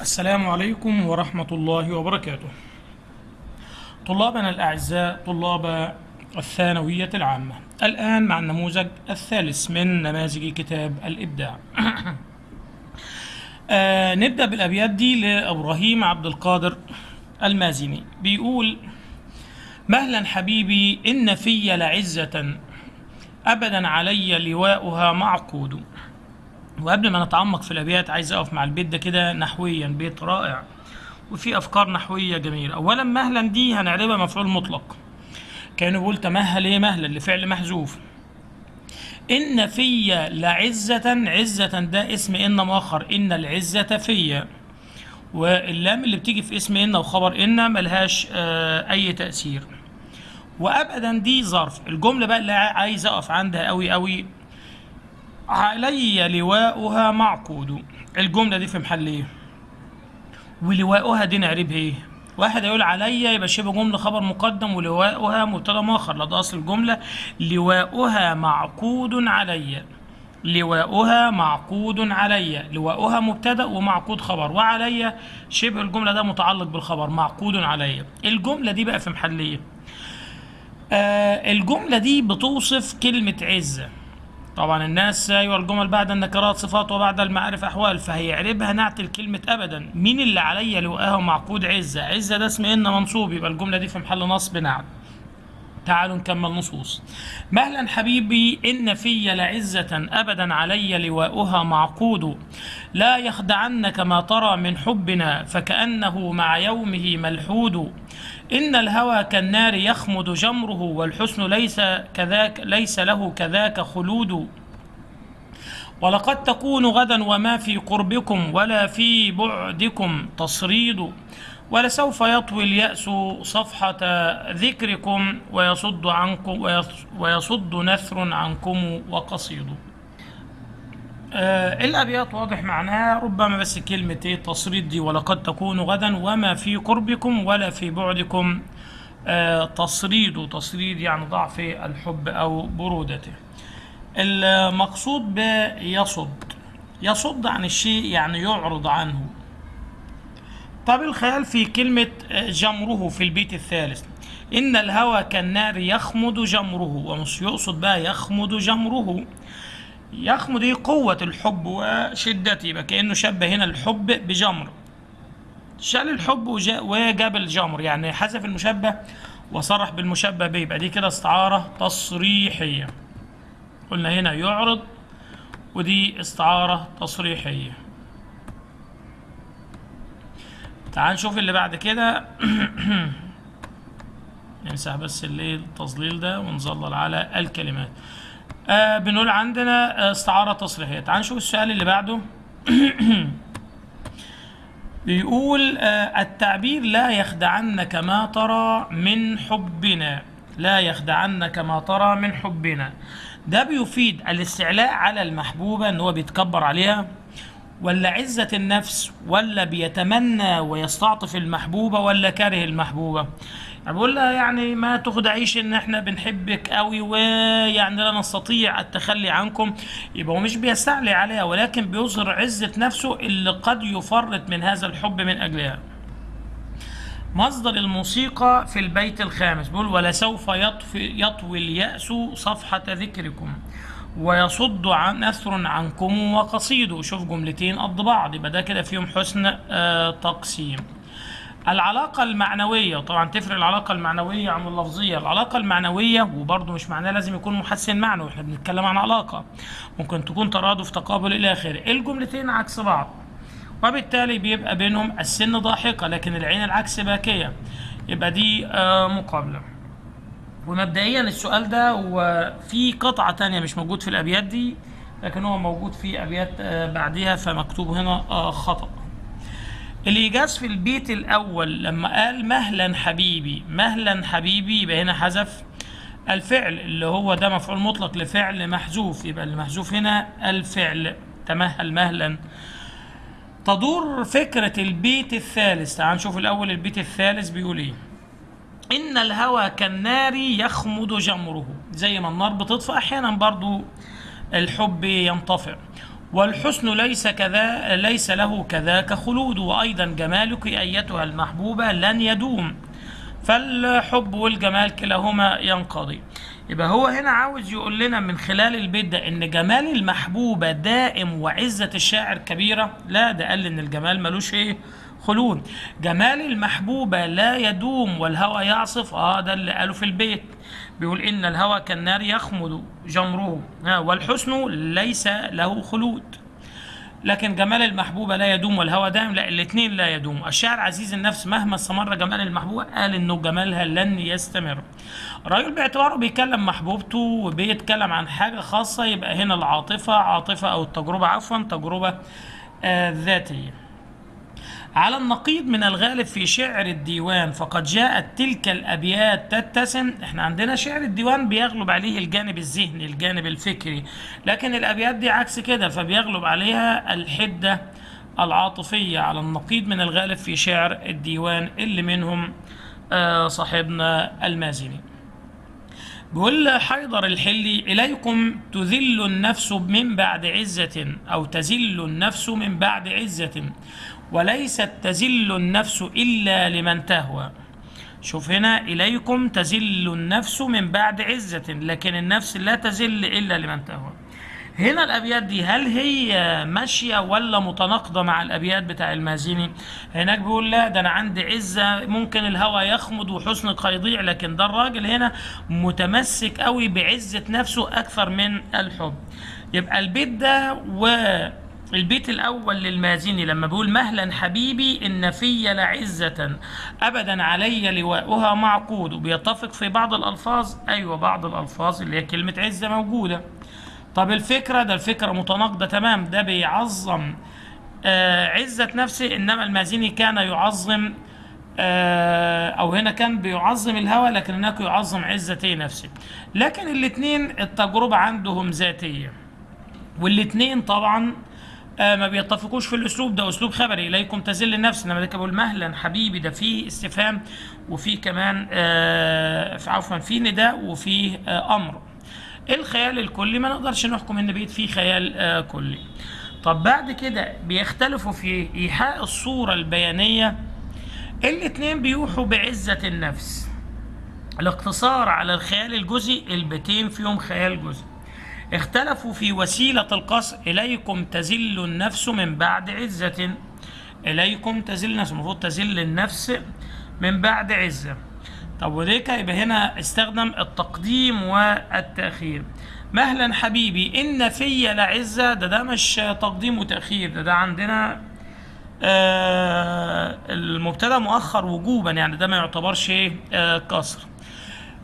السلام عليكم ورحمة الله وبركاته. طلابنا الأعزاء طلاب الثانوية العامة. الآن مع النموذج الثالث من نماذج كتاب الإبداع. آه نبدأ بالأبيات دي لإبراهيم عبد القادر المازني بيقول مهلا حبيبي إن في لعزة أبدا علي لواؤها معقود وقبل ما نتعمق في الأبيات عايز أقف مع البيت ده كده نحويا بيت رائع وفي أفكار نحوية جميلة. اولا مهلا دي هنعربها مفعول مطلق. كانوا بيقول تمهل إيه؟ مهلا لفعل محذوف. إن في لعزة عزة ده اسم إن مؤخر. إن العزة في. واللام اللي بتيجي في اسم إن وخبر إن ملهاش آه أي تأثير. وابدا دي ظرف. الجملة بقى اللي عايز أقف عندها قوي قوي علي لواؤها معقود. الجملة دي في محل إيه؟ ولواؤها دي نعربها إيه؟ واحد يقول علي يبقى شبه جملة خبر مقدم ولواؤها مبتدأ مؤخر. لا ده اصل الجملة. لواؤها معقود علي. لواؤها معقود علي. لواؤها مبتدأ ومعقود خبر. وعلي شبه الجملة ده متعلق بالخبر. معقود علي. الجملة دي بقى في محل إيه؟ آه الجملة دي بتوصف كلمة عزة طبعا الناس أيوه الجمل بعد النكرات صفات وبعد المعارف أحوال فهيعربها نعت الكلمة ابدا. مين اللي عليا لقاه معقود عزة؟ عزة ده اسم إن منصوب يبقى الجملة دي في محل نصب. نعت تعالوا نكمل نصوص. مهلا حبيبي إن في لعزة أبدا علي لواؤها معقود. لا يخدعنك ما ترى من حبنا فكأنه مع يومه ملحود. إن الهوى كالنار يخمد جمره والحسن ليس كذاك ليس له كذاك خلود. ولقد تكون غدا وما في قربكم ولا في بعدكم تصريد. ولسوف يطوي اليأس صفحة ذكركم ويصد عنكم ويصد نثر عنكم وقصيد. آه الأبيات واضح معناها ربما بس كلمة إيه؟ تصريد دي ولقد تكون غدا وما في قربكم ولا في بعدكم. آه تصريد تصريد يعني ضعف الحب أو برودته. المقصود بيصد يصد عن الشيء يعني يعرض عنه. طب الخيال في كلمة جمره في البيت الثالث. إن الهوى كالنار يخمد جمره ومش يقصد بقى يخمد جمره. يخمد قوة الحب وشدته يبقى كأنه شبه هنا الحب بجمر. شال الحب وجاب الجمر يعني حذف المشبه وصرح بالمشبه به. يبقى دي كده استعارة تصريحية. قلنا هنا يعرض ودي استعارة تصريحية. تعال نشوف اللي بعد كده. نمسح بس اللي التظليل ده ونظلل على الكلمات. آه بنقول عندنا استعارة تصريحية. تعال نشوف السؤال اللي بعده. بيقول آه التعبير لا يخدعنك ما ترى من حبنا. لا يخدعنك ما ترى من حبنا. ده بيفيد الاستعلاء على المحبوبة إن هو بيتكبر عليها ولا عزة النفس ولا بيتمنى ويستعطف المحبوبة ولا كاره المحبوبة. بقول لها يعني ما تخدعيش إن إحنا بنحبك قوي ويعني لا نستطيع التخلي عنكم. يبقى هو مش بيستعلي عليها ولكن بيظهر عزة نفسه اللي قد يفرط من هذا الحب من أجلها. مصدر الموسيقى في البيت الخامس. بيقول ولسوف يطفي يطوي اليأس صفحة ذكركم ويصد عن نثر عنكم وقصيد شوف جملتين قد بعض. يبقى ده كده فيهم حسن آه تقسيم. العلاقة المعنوية طبعا تفرق العلاقة المعنوية عن اللفظية. العلاقة المعنوية وبرضه مش معناه لازم يكون محسن معنوي إحنا بنتكلم عن علاقة. ممكن تكون ترادف تقابل إلى آخره. الجملتين عكس بعض وبالتالي بيبقى بينهم السن ضاحكة لكن العين العكس باكية. يبقى دي آه مقابلة. ومبدئيا السؤال ده وفي قطعة تانية مش موجود في الأبيات دي لكن هو موجود في أبيات آه بعدها فمكتوب هنا آه خطأ. الإيجاز في البيت الأول لما قال مهلا حبيبي مهلا حبيبي يبقى هنا حذف الفعل اللي هو ده مفعول مطلق لفعل محذوف يبقى المحذوف هنا الفعل. تمهل مهلا. تدور فكرة البيت الثالث. تعال نشوف الأول البيت الثالث بيقول إيه. إن الهوى كالنار يخمد جمره. زي ما النار بتطفى أحيانا برضو الحب ينطفئ. والحسن ليس كذا ليس له كذاك خلود. وأيضا جمالك أيتها المحبوبة لن يدوم. فالحب والجمال كلاهما ينقضي. يبقى هو هنا عاوز يقول لنا من خلال البيت ده إن جمال المحبوبة دائم وعزة الشاعر كبيرة. لا ده قال إن الجمال ملوش إيه؟ خلود. جمال المحبوبة لا يدوم والهوى يعصف. آه ده اللي قاله في البيت. بيقول إن الهوى كالنار يخمد جمره. آه والحسن ليس له خلود. لكن جمال المحبوبة لا يدوم والهوى دائم لا الاثنين لا يدوم. الشاعر عزيز النفس مهما استمر جمال المحبوبة قال إنه جمالها لن يستمر. الراجل باعتباره بيكلم محبوبته وبيتكلم عن حاجة خاصة يبقى هنا العاطفة عاطفة أو التجربة عفوا تجربة آه ذاتية. على النقيض من الغالب في شعر الديوان فقد جاءت تلك الأبيات تتسم. إحنا عندنا شعر الديوان بيغلب عليه الجانب الذهني الجانب الفكري. لكن الأبيات دي عكس كده فبيغلب عليها الحدة العاطفية على النقيض من الغالب في شعر الديوان اللي منهم آه صاحبنا المازني. بيقول حيدر الحلي إليكم تذل النفس من بعد عزة أو تزل النفس من بعد عزة. وليست تزل النفس إلا لمن تهوى. شوف هنا إليكم تزل النفس من بعد عزة لكن النفس لا تزل إلا لمن تهوى. هنا الأبيات دي هل هي ماشية ولا متناقضة مع الأبيات بتاع المازني هناك بيقول لا ده أنا عندي عزة ممكن الهوى يخمد وحسنك هيضيع لكن ده الراجل هنا متمسك قوي بعزة نفسه أكثر من الحب. يبقى البيت ده و البيت الأول للمازني لما بيقول مهلا حبيبي إن في لعزة. أبدا علي لواؤها معقود. وبيتفق في بعض الألفاظ. أيوة بعض الألفاظ اللي هي كلمة عزة موجودة. طب الفكرة ده الفكرة متناقضة تمام. ده بيعظم آه عزة نفسه. إنما المازني كان يعظم آه أو هنا كان بيعظم الهوى لكن هناك يعظم عزتي نفسه. لكن الاتنين التجربة عندهم ذاتية. والاتنين طبعا آه ما بيتفقوش في الأسلوب ده. أسلوب خبري إليكم تزل النفس. إنما ده مهلا حبيبي ده فيه استفهام وفيه كمان آه عفوا فيه نداء وفيه آه أمر. الخيال الكلي ما نقدرش نحكم إن بيت فيه خيال آه كلي. طب بعد كده بيختلفوا في إيحاء الصورة البيانية. الاتنين بيوحوا بعزة النفس. الاقتصار على الخيال الجزئي البيتين فيهم خيال جزئي. اختلفوا في وسيلة القصر. إليكم تزل النفس من بعد عزة. إليكم تزل النفس. المفروض تزل النفس من بعد عزة. طب وديك يبقى هنا استخدم التقديم والتأخير. مهلا حبيبي إن في لعزة ده ده مش تقديم وتأخير. ده ده عندنا آه المبتدأ مؤخر وجوبا. يعني ده ما يعتبرش آه قصر.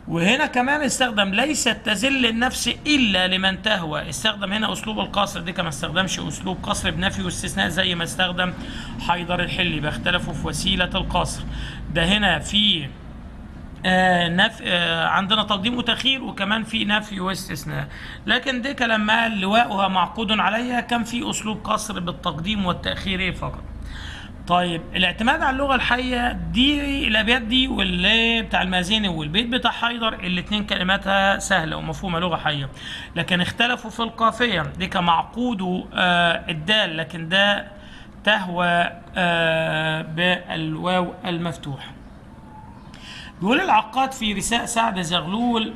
وهنا كمان استخدم ليست تزل النفس إلا لمن تهوى. استخدم هنا أسلوب القصر دي كما استخدمش أسلوب قصر بنفي واستثناء زي ما استخدم حيدر الحلي بيختلفوا في وسيلة القصر. ده هنا في آه نف... آه عندنا تقديم وتأخير وكمان في نفي واستثناء. لكن دي لما لواؤها معقود عليها كان في أسلوب قصر بالتقديم والتأخير فقط. طيب الاعتماد على اللغة الحية دي الأبيات دي واللي بتاع المازني والبيت بتاع حيدر الاثنين كلماتها سهلة ومفهومة لغة حية. لكن اختلفوا في القافية. دي كمعقود آه الدال لكن ده تهوى آه بالواو المفتوح. بيقول العقاد في رساء سعد زغلول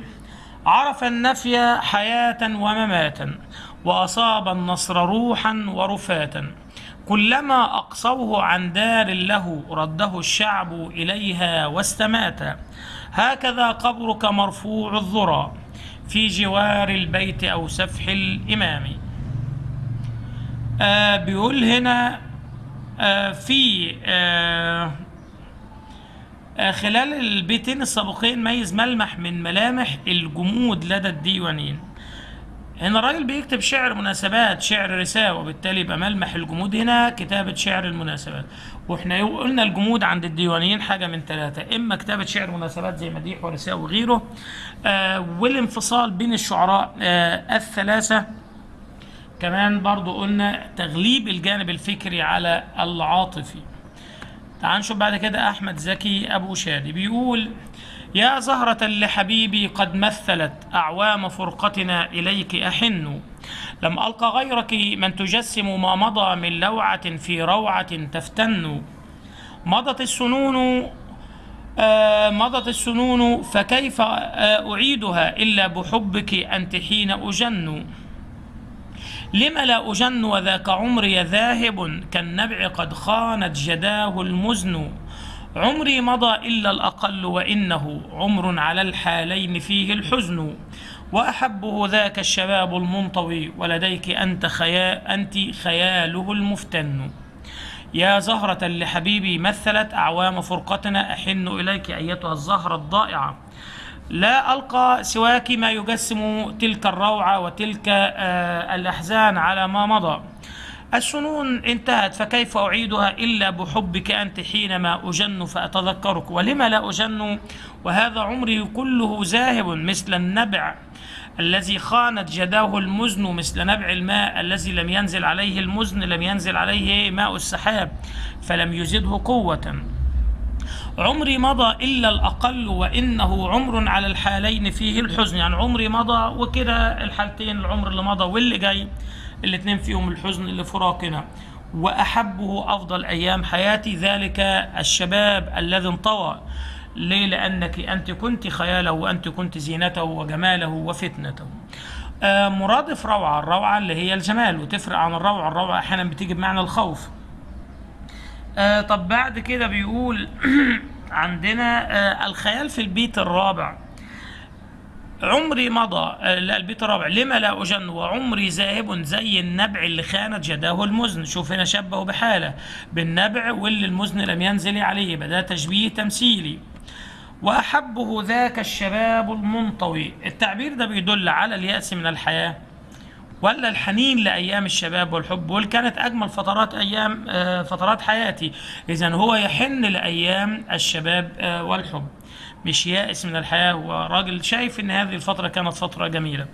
عرف النفي حياة ومماتا وأصاب النصر روحا ورفاتا. كلما أقصوه عن دار له رده الشعب إليها واستمات. هكذا قبرك مرفوع الذرى في جوار البيت أو سفح الإمام. آه بيقول هنا آه في آه آه خلال البيتين السابقين ميز ملمح من ملامح الجمود لدى الديوانين. هنا الراجل بيكتب شعر مناسبات شعر رساء وبالتالي يبقى ملمح الجمود هنا كتابة شعر المناسبات. وإحنا قلنا الجمود عند الديوانيين حاجة من ثلاثة إما كتابة شعر مناسبات زي مديح ورساء وغيره آه والانفصال بين الشعراء آه الثلاثة. كمان برضو قلنا تغليب الجانب الفكري على العاطفي. تعال نشوف بعد كده أحمد زكي أبو شادي بيقول يا زهرة لحبيبي قد مثلت أعوام فرقتنا إليك أحن. لم ألقى غيرك من تجسم ما مضى من لوعة في روعة تفتن. مضت السنون آه مضت السنون فكيف آه أعيدها إلا بحبك أنت حين أجن؟ لم لا أجن وذاك عمري ذاهب كالنبع قد خانت جداه المزن. عمري مضى إلا الأقل وإنه عمر على الحالين فيه الحزن وأحبه ذاك الشباب المنطوي ولديك أنت, خيا أنت خياله المفتن. يا زهرة لحبيبي مثلت أعوام فرقتنا أحن إليك أيتها الزهرة الضائعة. لا ألقى سواك ما يجسم تلك الروعة وتلك آه الأحزان على ما مضى. السنون انتهت فكيف أعيدها إلا بحبك أنت حينما أجن فأتذكرك؟ ولم لا أجن؟ وهذا عمري كله ذاهب مثل النبع الذي خانت جداه المزن مثل نبع الماء الذي لم ينزل عليه المزن لم ينزل عليه ماء السحاب فلم يزده قوة. عمري مضى إلا الأقل وإنه عمر على الحالين فيه الحزن. يعني عمري مضى وكده الحالتين العمر اللي مضى واللي جاي. الاثنين فيهم الحزن لفراقنا وأحبه أفضل أيام حياتي ذلك الشباب الذي انطوى. ليه؟ لأنك أنت كنت خياله وأنت كنت زينته وجماله وفتنته. آه مرادف روعة الروعة اللي هي الجمال وتفرق عن الروعة. الروعة أحيانا بتيجي بمعنى الخوف. آه طب بعد كده بيقول عندنا آه الخيال في البيت الرابع. عمري مضى آه البيت الرابع. لما لا أجن؟ وعمري ذاهب زي النبع اللي خانت جداه المزن. شوف هنا شبهه بحالة. بالنبع واللي المزن لم ينزل عليه ده تشبيه تمثيلي. وأحبه ذاك الشباب المنطوي. التعبير ده بيدل على اليأس من الحياة. ولا الحنين لأيام الشباب والحب واللي كانت أجمل فترات أيام آه فترات حياتي. إذا هو يحن لأيام الشباب آه والحب. مش يائس من الحياة هو راجل شايف إن هذه الفترة كانت فترة جميلة.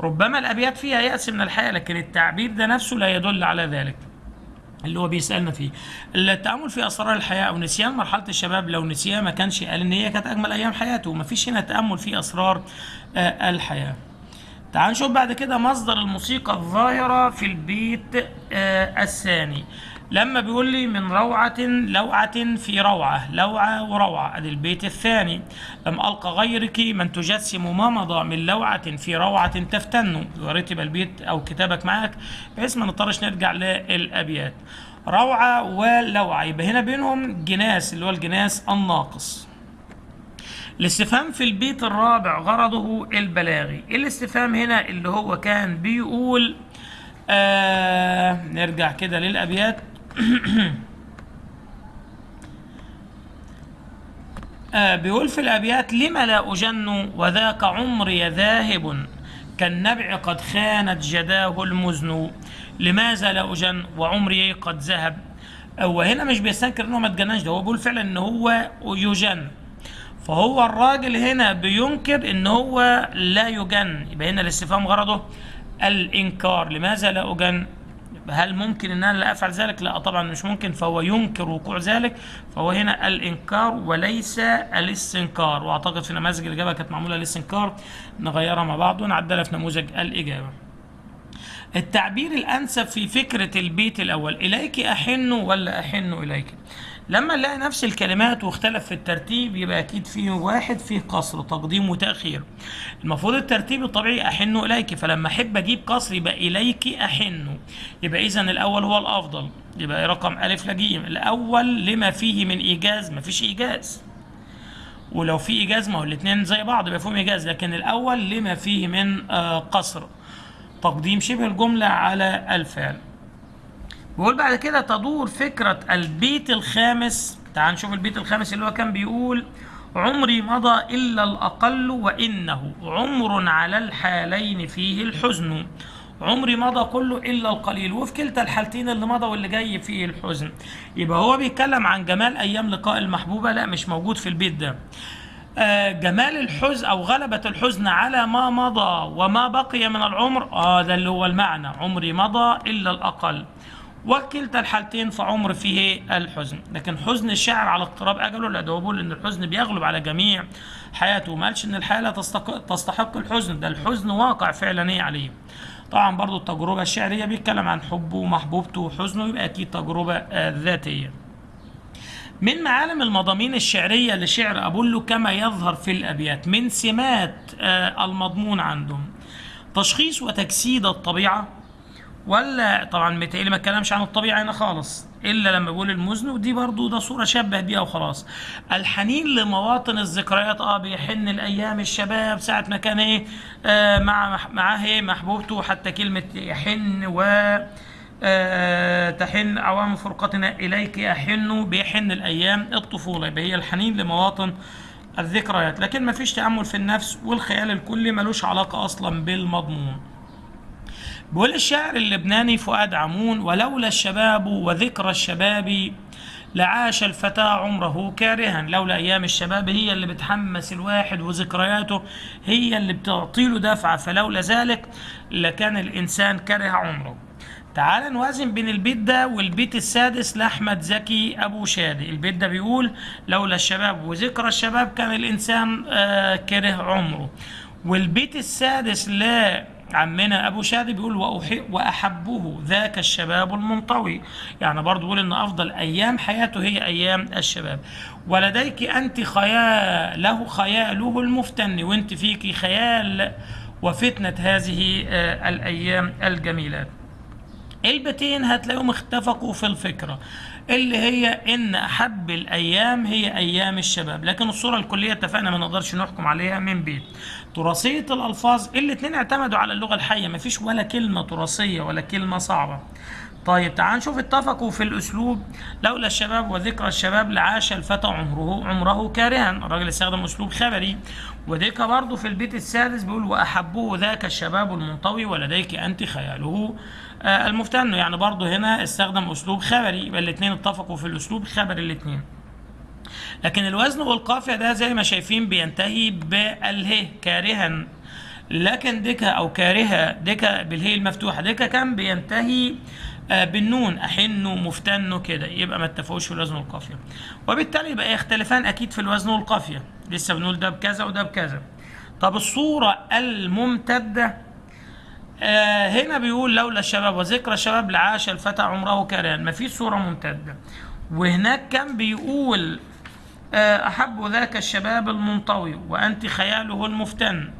ربما الأبيات فيها يأس من الحياة لكن التعبير ده نفسه لا يدل على ذلك. اللي هو بيسألنا فيه التأمل في أسرار الحياة أو نسيان مرحلة الشباب لو نسيها ما كانش قال إن هي كانت أجمل أيام حياته. ما فيش هنا تأمل في أسرار آه الحياة. تعال نشوف بعد كده مصدر الموسيقى الظاهرة في البيت آه الثاني. لما بيقول لي من روعة لوعة في روعة لوعة وروعة. أدي البيت الثاني. لم ألقى غيرك من تجسم ما مضى من لوعة في روعة تفتن. ورتب البيت أو كتابك معك بحيث ما نضطرش نرجع للأبيات. روعة ولوعة. يبقى هنا بينهم جناس اللي هو الجناس الناقص. الاستفهام في البيت الرابع غرضه البلاغي. الاستفهام هنا؟ اللي هو كان بيقول آه نرجع كده للأبيات. آه بيقول في الأبيات لم لا أجن وذاك عمري ذاهب؟ كالنبع قد خانت جداه المزن. لماذا لا أجن وعمري قد ذهب؟ وهنا مش بيستنكر إنه ما اتجننش ده هو بيقول فعلا إن هو يجن. فهو الراجل هنا بينكر إن هو لا يجن. يبقى هنا الاستفهام غرضه الإنكار. لماذا لا أجن؟ هل ممكن إن أنا لا أفعل ذلك؟ لا طبعا مش ممكن فهو ينكر وقوع ذلك. فهو هنا الإنكار وليس الاستنكار. وأعتقد في نماذج الإجابة كانت معمولة للاستنكار. نغيرها مع بعض ونعدلها في نموذج الإجابة. التعبير الأنسب في فكرة البيت الأول إليك أحن ولا أحن إليك؟ لما نلاقي نفس الكلمات واختلف في الترتيب يبقى أكيد فيه واحد فيه قصر تقديم وتأخير. المفروض الترتيب الطبيعي احن إليك فلما أحب أجيب قصر يبقى إليك احن يبقى اذا الأول هو الأفضل. يبقى رقم ألف لجيم الأول لما فيه من إيجاز ما فيش إيجاز. ولو في إيجاز ما هو الاثنين زي بعض يبقى فيهم إيجاز. لكن الأول لما فيه من آه قصر. تقديم شبه الجملة على الفعل. بيقول بعد كده تدور فكرة البيت الخامس. تعال نشوف البيت الخامس اللي هو كان بيقول عمري مضى إلا الأقل وإنه عمر على الحالين فيه الحزن. عمري مضى كله إلا القليل. وفي كلتا الحالتين اللي مضى واللي جاي فيه الحزن. يبقى هو بيتكلم عن جمال أيام لقاء المحبوبة. لا مش موجود في البيت ده. آه جمال الحزن أو غلبة الحزن على ما مضى وما بقي من العمر. آه ده اللي هو المعنى. عمري مضى إلا الأقل. وكلتا الحالتين فعمر فيه الحزن. لكن حزن الشاعر على اقتراب أجله لا ده بيقول ان الحزن بيغلب على جميع حياته. ما قالش إن الحاله تستحق, تستحق الحزن ده الحزن واقع فعلا إيه عليه. طبعا برضو التجربة الشعرية بيتكلم عن حبه ومحبوبته وحزنه يبقى أكيد تجربة آه، ذاتية. من معالم المضامين الشعرية لشعر أبولو كما يظهر في الأبيات من سمات آه، المضمون عندهم. تشخيص وتجسيد الطبيعة ولا طبعا متهيألي ما اتكلمش عن الطبيعة هنا خالص. إلا لما بيقول المزن ودي برضو ده صورة شبه بيها وخلاص. الحنين لمواطن الذكريات آه بيحن الأيام الشباب ساعة ما كان إيه آه مع معاه إيه محبوبته حتى كلمة يحن و آه، تحن عوام فرقتنا إليك أحن بيحن الأيام الطفولة. يبقى هي الحنين لمواطن الذكريات. لكن ما فيش تأمل في النفس والخيال الكلي ملوش علاقة أصلا بالمضمون. بيقول الشاعر اللبناني فؤاد عمون ولولا الشباب وذكرى الشباب لعاش الفتى عمره كارها. لولا أيام الشباب هي اللي بتحمس الواحد وذكرياته هي اللي بتعطيله دفعة. فلولا ذلك لكان الإنسان كره عمره. تعال نوازن بين البيت ده والبيت السادس لأحمد زكي أبو شادي. البيت ده بيقول لولا الشباب وذكرى الشباب كان الإنسان آه كره عمره. والبيت السادس لا عمنا أبو شادي بيقول وأحي وأحبه ذاك الشباب المنطوي. يعني برضه بيقول إن أفضل أيام حياته هي أيام الشباب. ولديك أنت خياله خياله المفتن وأنت فيك خيال وفتنة هذه آه الأيام الجميلات البيتين هتلاقيهم اتفقوا في الفكرة اللي هي إن أحب الأيام هي أيام الشباب. لكن الصورة الكلية اتفقنا ما نقدرش نحكم عليها من بيت. تراثية الألفاظ الاتنين اعتمدوا على اللغة الحية مفيش ولا كلمة تراثية ولا كلمة صعبة. طيب تعال نشوف اتفقوا في الأسلوب. لولا الشباب وذكرى الشباب لعاش الفتى عمره عمره كارها. الراجل استخدم أسلوب خبري. وديك برضه في البيت السادس بيقول واحبه ذاك الشباب المنطوي ولديك أنت خياله. آه المفتن يعني برضه هنا استخدم أسلوب خبري. يبقى الاثنين اتفقوا في الأسلوب خبري الاثنين لكن الوزن والقافية ده زي ما شايفين بينتهي باله كارها. لكن ديكا أو كارهة ديكا بالهي المفتوحة ديكا كان بينتهي آه بالنون. احنه مفتنه كده. يبقى ما اتفقوش في الوزن والقافية. وبالتالي يبقى يختلفان أكيد في الوزن والقافية. لسه بنقول ده بكذا وده بكذا. طب الصورة الممتدة آه هنا بيقول لولا الشباب وذكرى الشباب لعاش الفتى عمره كران ما فيش صورة ممتدة. وهناك كان بيقول آه أحب ذاك الشباب المنطوي وأنت خياله المفتن.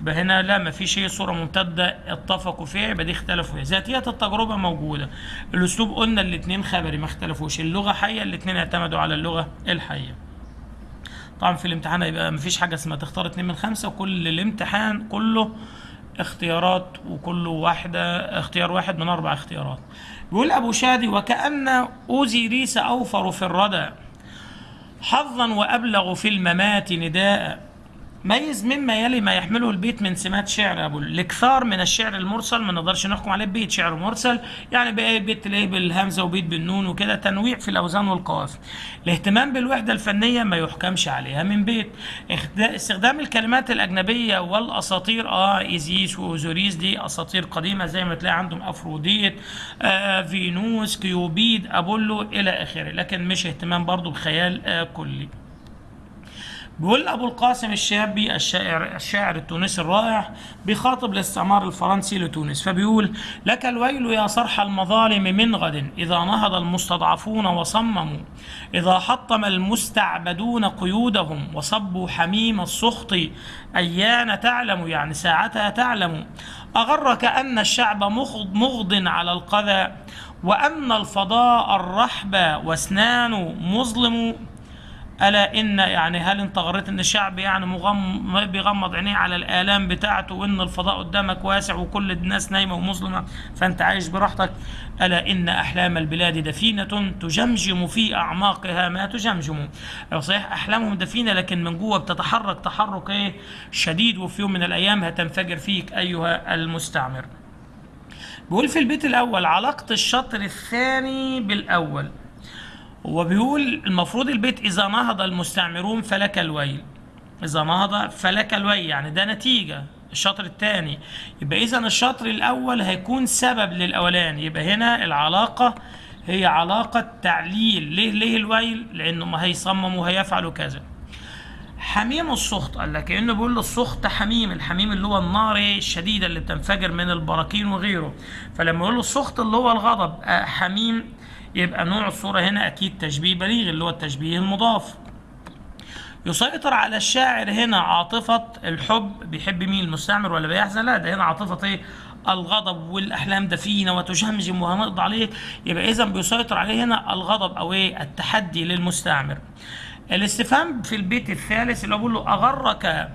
يبقى هنا لا ما فيش هي صورة ممتدة اتفقوا فيها يبقى دي اختلفوا فيها. ذاتيات التجربة موجودة. الأسلوب قلنا الاثنين خبري ما اختلفوش. اللغة حية الاثنين اعتمدوا على اللغة الحية. طبعا في الامتحان هيبقى ما فيش حاجة اسمها تختار اتنين من خمسة وكل الامتحان كله اختيارات وكل واحدة اختيار واحد من أربع اختيارات. بيقول أبو شادي وكأن أوزيريس أوفر في الردى. حظا وأبلغ في الممات نداء. ميز مما يلي ما يحمله البيت من سمات شعر أبو الإكثار من الشعر المرسل ما نقدرش نحكم عليه بيت شعر مرسل يعني بقى بيت تلاقيه بالهمزة وبيت بالنون وكده تنويع في الأوزان والقوافي الاهتمام بالوحدة الفنية ما يحكمش عليها من بيت. استخدام الكلمات الأجنبية والأساطير آه إيزيس وأوزوريس دي أساطير قديمة زي ما تلاقي عندهم أفروديت آه فينوس كيوبيد أبولو إلى آخره لكن مش اهتمام برضو بخيال آه كلي. بيقول أبو القاسم الشابي الشاعر الشاعر التونسي الرائع بيخاطب الاستعمار الفرنسي لتونس فبيقول لك الويل يا صرح المظالم من غد إذا نهض المستضعفون وصمموا إذا حطم المستعبدون قيودهم وصبوا حميم السخط أيان تعلم يعني ساعتها تعلم أغرك أن الشعب مغض, على القذى وأن الفضاء الرحب واسنانه مظلم ألا إن يعني هل أنت غريت إن الشعب يعني مغم بيغمض عينيه على الآلام بتاعته وإن الفضاء قدامك واسع وكل الناس نايمة ومظلمة فأنت عايش براحتك؟ ألا إن أحلام البلاد دفينة تجمجم في أعماقها ما تجمجم. صحيح أحلامهم دفينة لكن من جوة بتتحرك تحرك إيه؟ شديد وفي يوم من الأيام هتنفجر فيك أيها المستعمر. بيقول في البيت الأول علاقة الشطر الثاني بالأول. هو بيقول المفروض البيت إذا نهض المستعمرون فلك الويل. إذا نهض فلك الويل يعني ده نتيجة الشطر الثاني يبقى إذا الشطر الأول هيكون سبب للأولاني يبقى هنا العلاقة هي علاقة تعليل. ليه؟ ليه الويل؟ لأنه ما هيصمموا وهيفعلوا كذا حميم السخط قال لك كانه بيقول السخط حميم الحميم اللي هو النار الشديدة اللي بتنفجر من البراكين وغيره. فلما يقول له السخط اللي هو الغضب آه، حميم يبقى نوع الصورة هنا أكيد تشبيه بليغ اللي هو التشبيه المضاف. يسيطر على الشاعر هنا عاطفة الحب بيحب مين؟ المستعمر ولا بيحزن؟ لا ده هنا عاطفة إيه؟ الغضب والأحلام دفينة وتجمجم وهنقضي عليه يبقى اذا بيسيطر عليه هنا الغضب أو إيه؟ التحدي للمستعمر. الاستفهام في البيت الثالث اللي هو بيقول له أغرك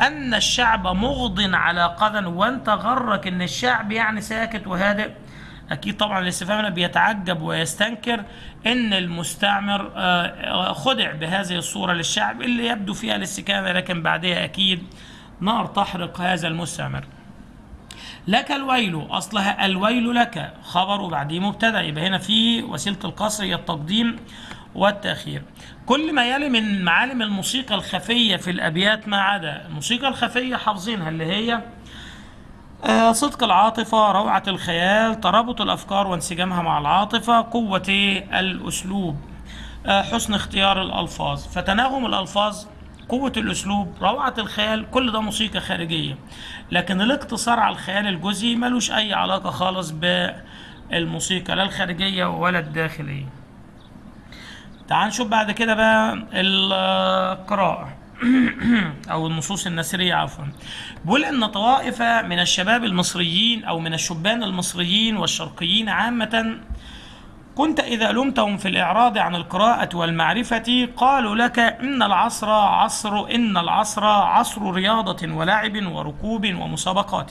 أن الشعب مغض على قدن وانت غرك إن الشعب يعني ساكت وهادئ. أكيد طبعا الاستفهام بيتعجب ويستنكر إن المستعمر آه، خدع بهذه الصورة للشعب اللي يبدو فيها الاستكانة لكن بعدها أكيد نار تحرق هذا المستعمر. لك الويل أصلها الويل لك. خبر وبعديه مبتدأ. يبقى هنا في وسيلة القصر هي التقديم والتأخير. كل ما يلي من معالم الموسيقى الخفية في الأبيات ما عدا. الموسيقى الخفية حافظينها اللي هي آه، صدق العاطفة روعة الخيال ترابط الأفكار وانسجامها مع العاطفة قوة الأسلوب آه، حسن اختيار الألفاظ. فتناغم الألفاظ قوة الأسلوب روعة الخيال كل ده موسيقى خارجية. لكن الاقتصار على الخيال الجزئي ملوش أي علاقة خالص بالموسيقى لا الخارجية ولا الداخلية. تعال نشوف بعد كده بقى القراءة. أو النصوص النثريه عفوا. بيقول إن طوائف من الشباب المصريين أو من الشبان المصريين والشرقيين عامة كنت إذا لمتهم في الإعراض عن القراءة والمعرفة قالوا لك إن العصر عصر إن العصر عصر رياضة ولعب وركوب ومسابقات.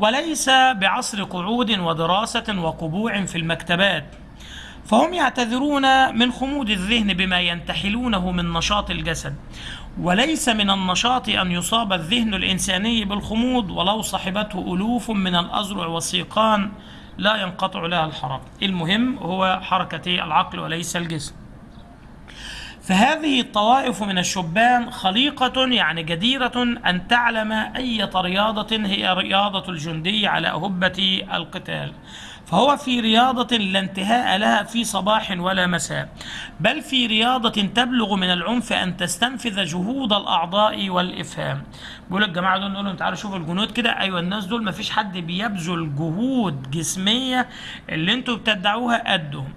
وليس بعصر قعود ودراسة وقبوع في المكتبات. فهم يعتذرون من خمود الذهن بما ينتحلونه من نشاط الجسد. وليس من النشاط أن يصاب الذهن الإنساني بالخمود ولو صحبته ألوف من الأزرع والسيقان لا ينقطع لها الحركة المهم هو حركة العقل وليس الجسم. فهذه الطوائف من الشبان خليقة يعني جديرة أن تعلم أية رياضة هي رياضة الجندي على أهبة القتال. فهو في رياضة لا انتهاء لها في صباح ولا مساء بل في رياضة تبلغ من العنف أن تستنفذ جهود الأعضاء والإفهام. بيقول الجماعة دول نقول لهم تعالوا شوفوا الجنود كده أيوة الناس دول ما فيش حد بيبذل جهود جسمية اللي أنتوا بتدعوها قدهم.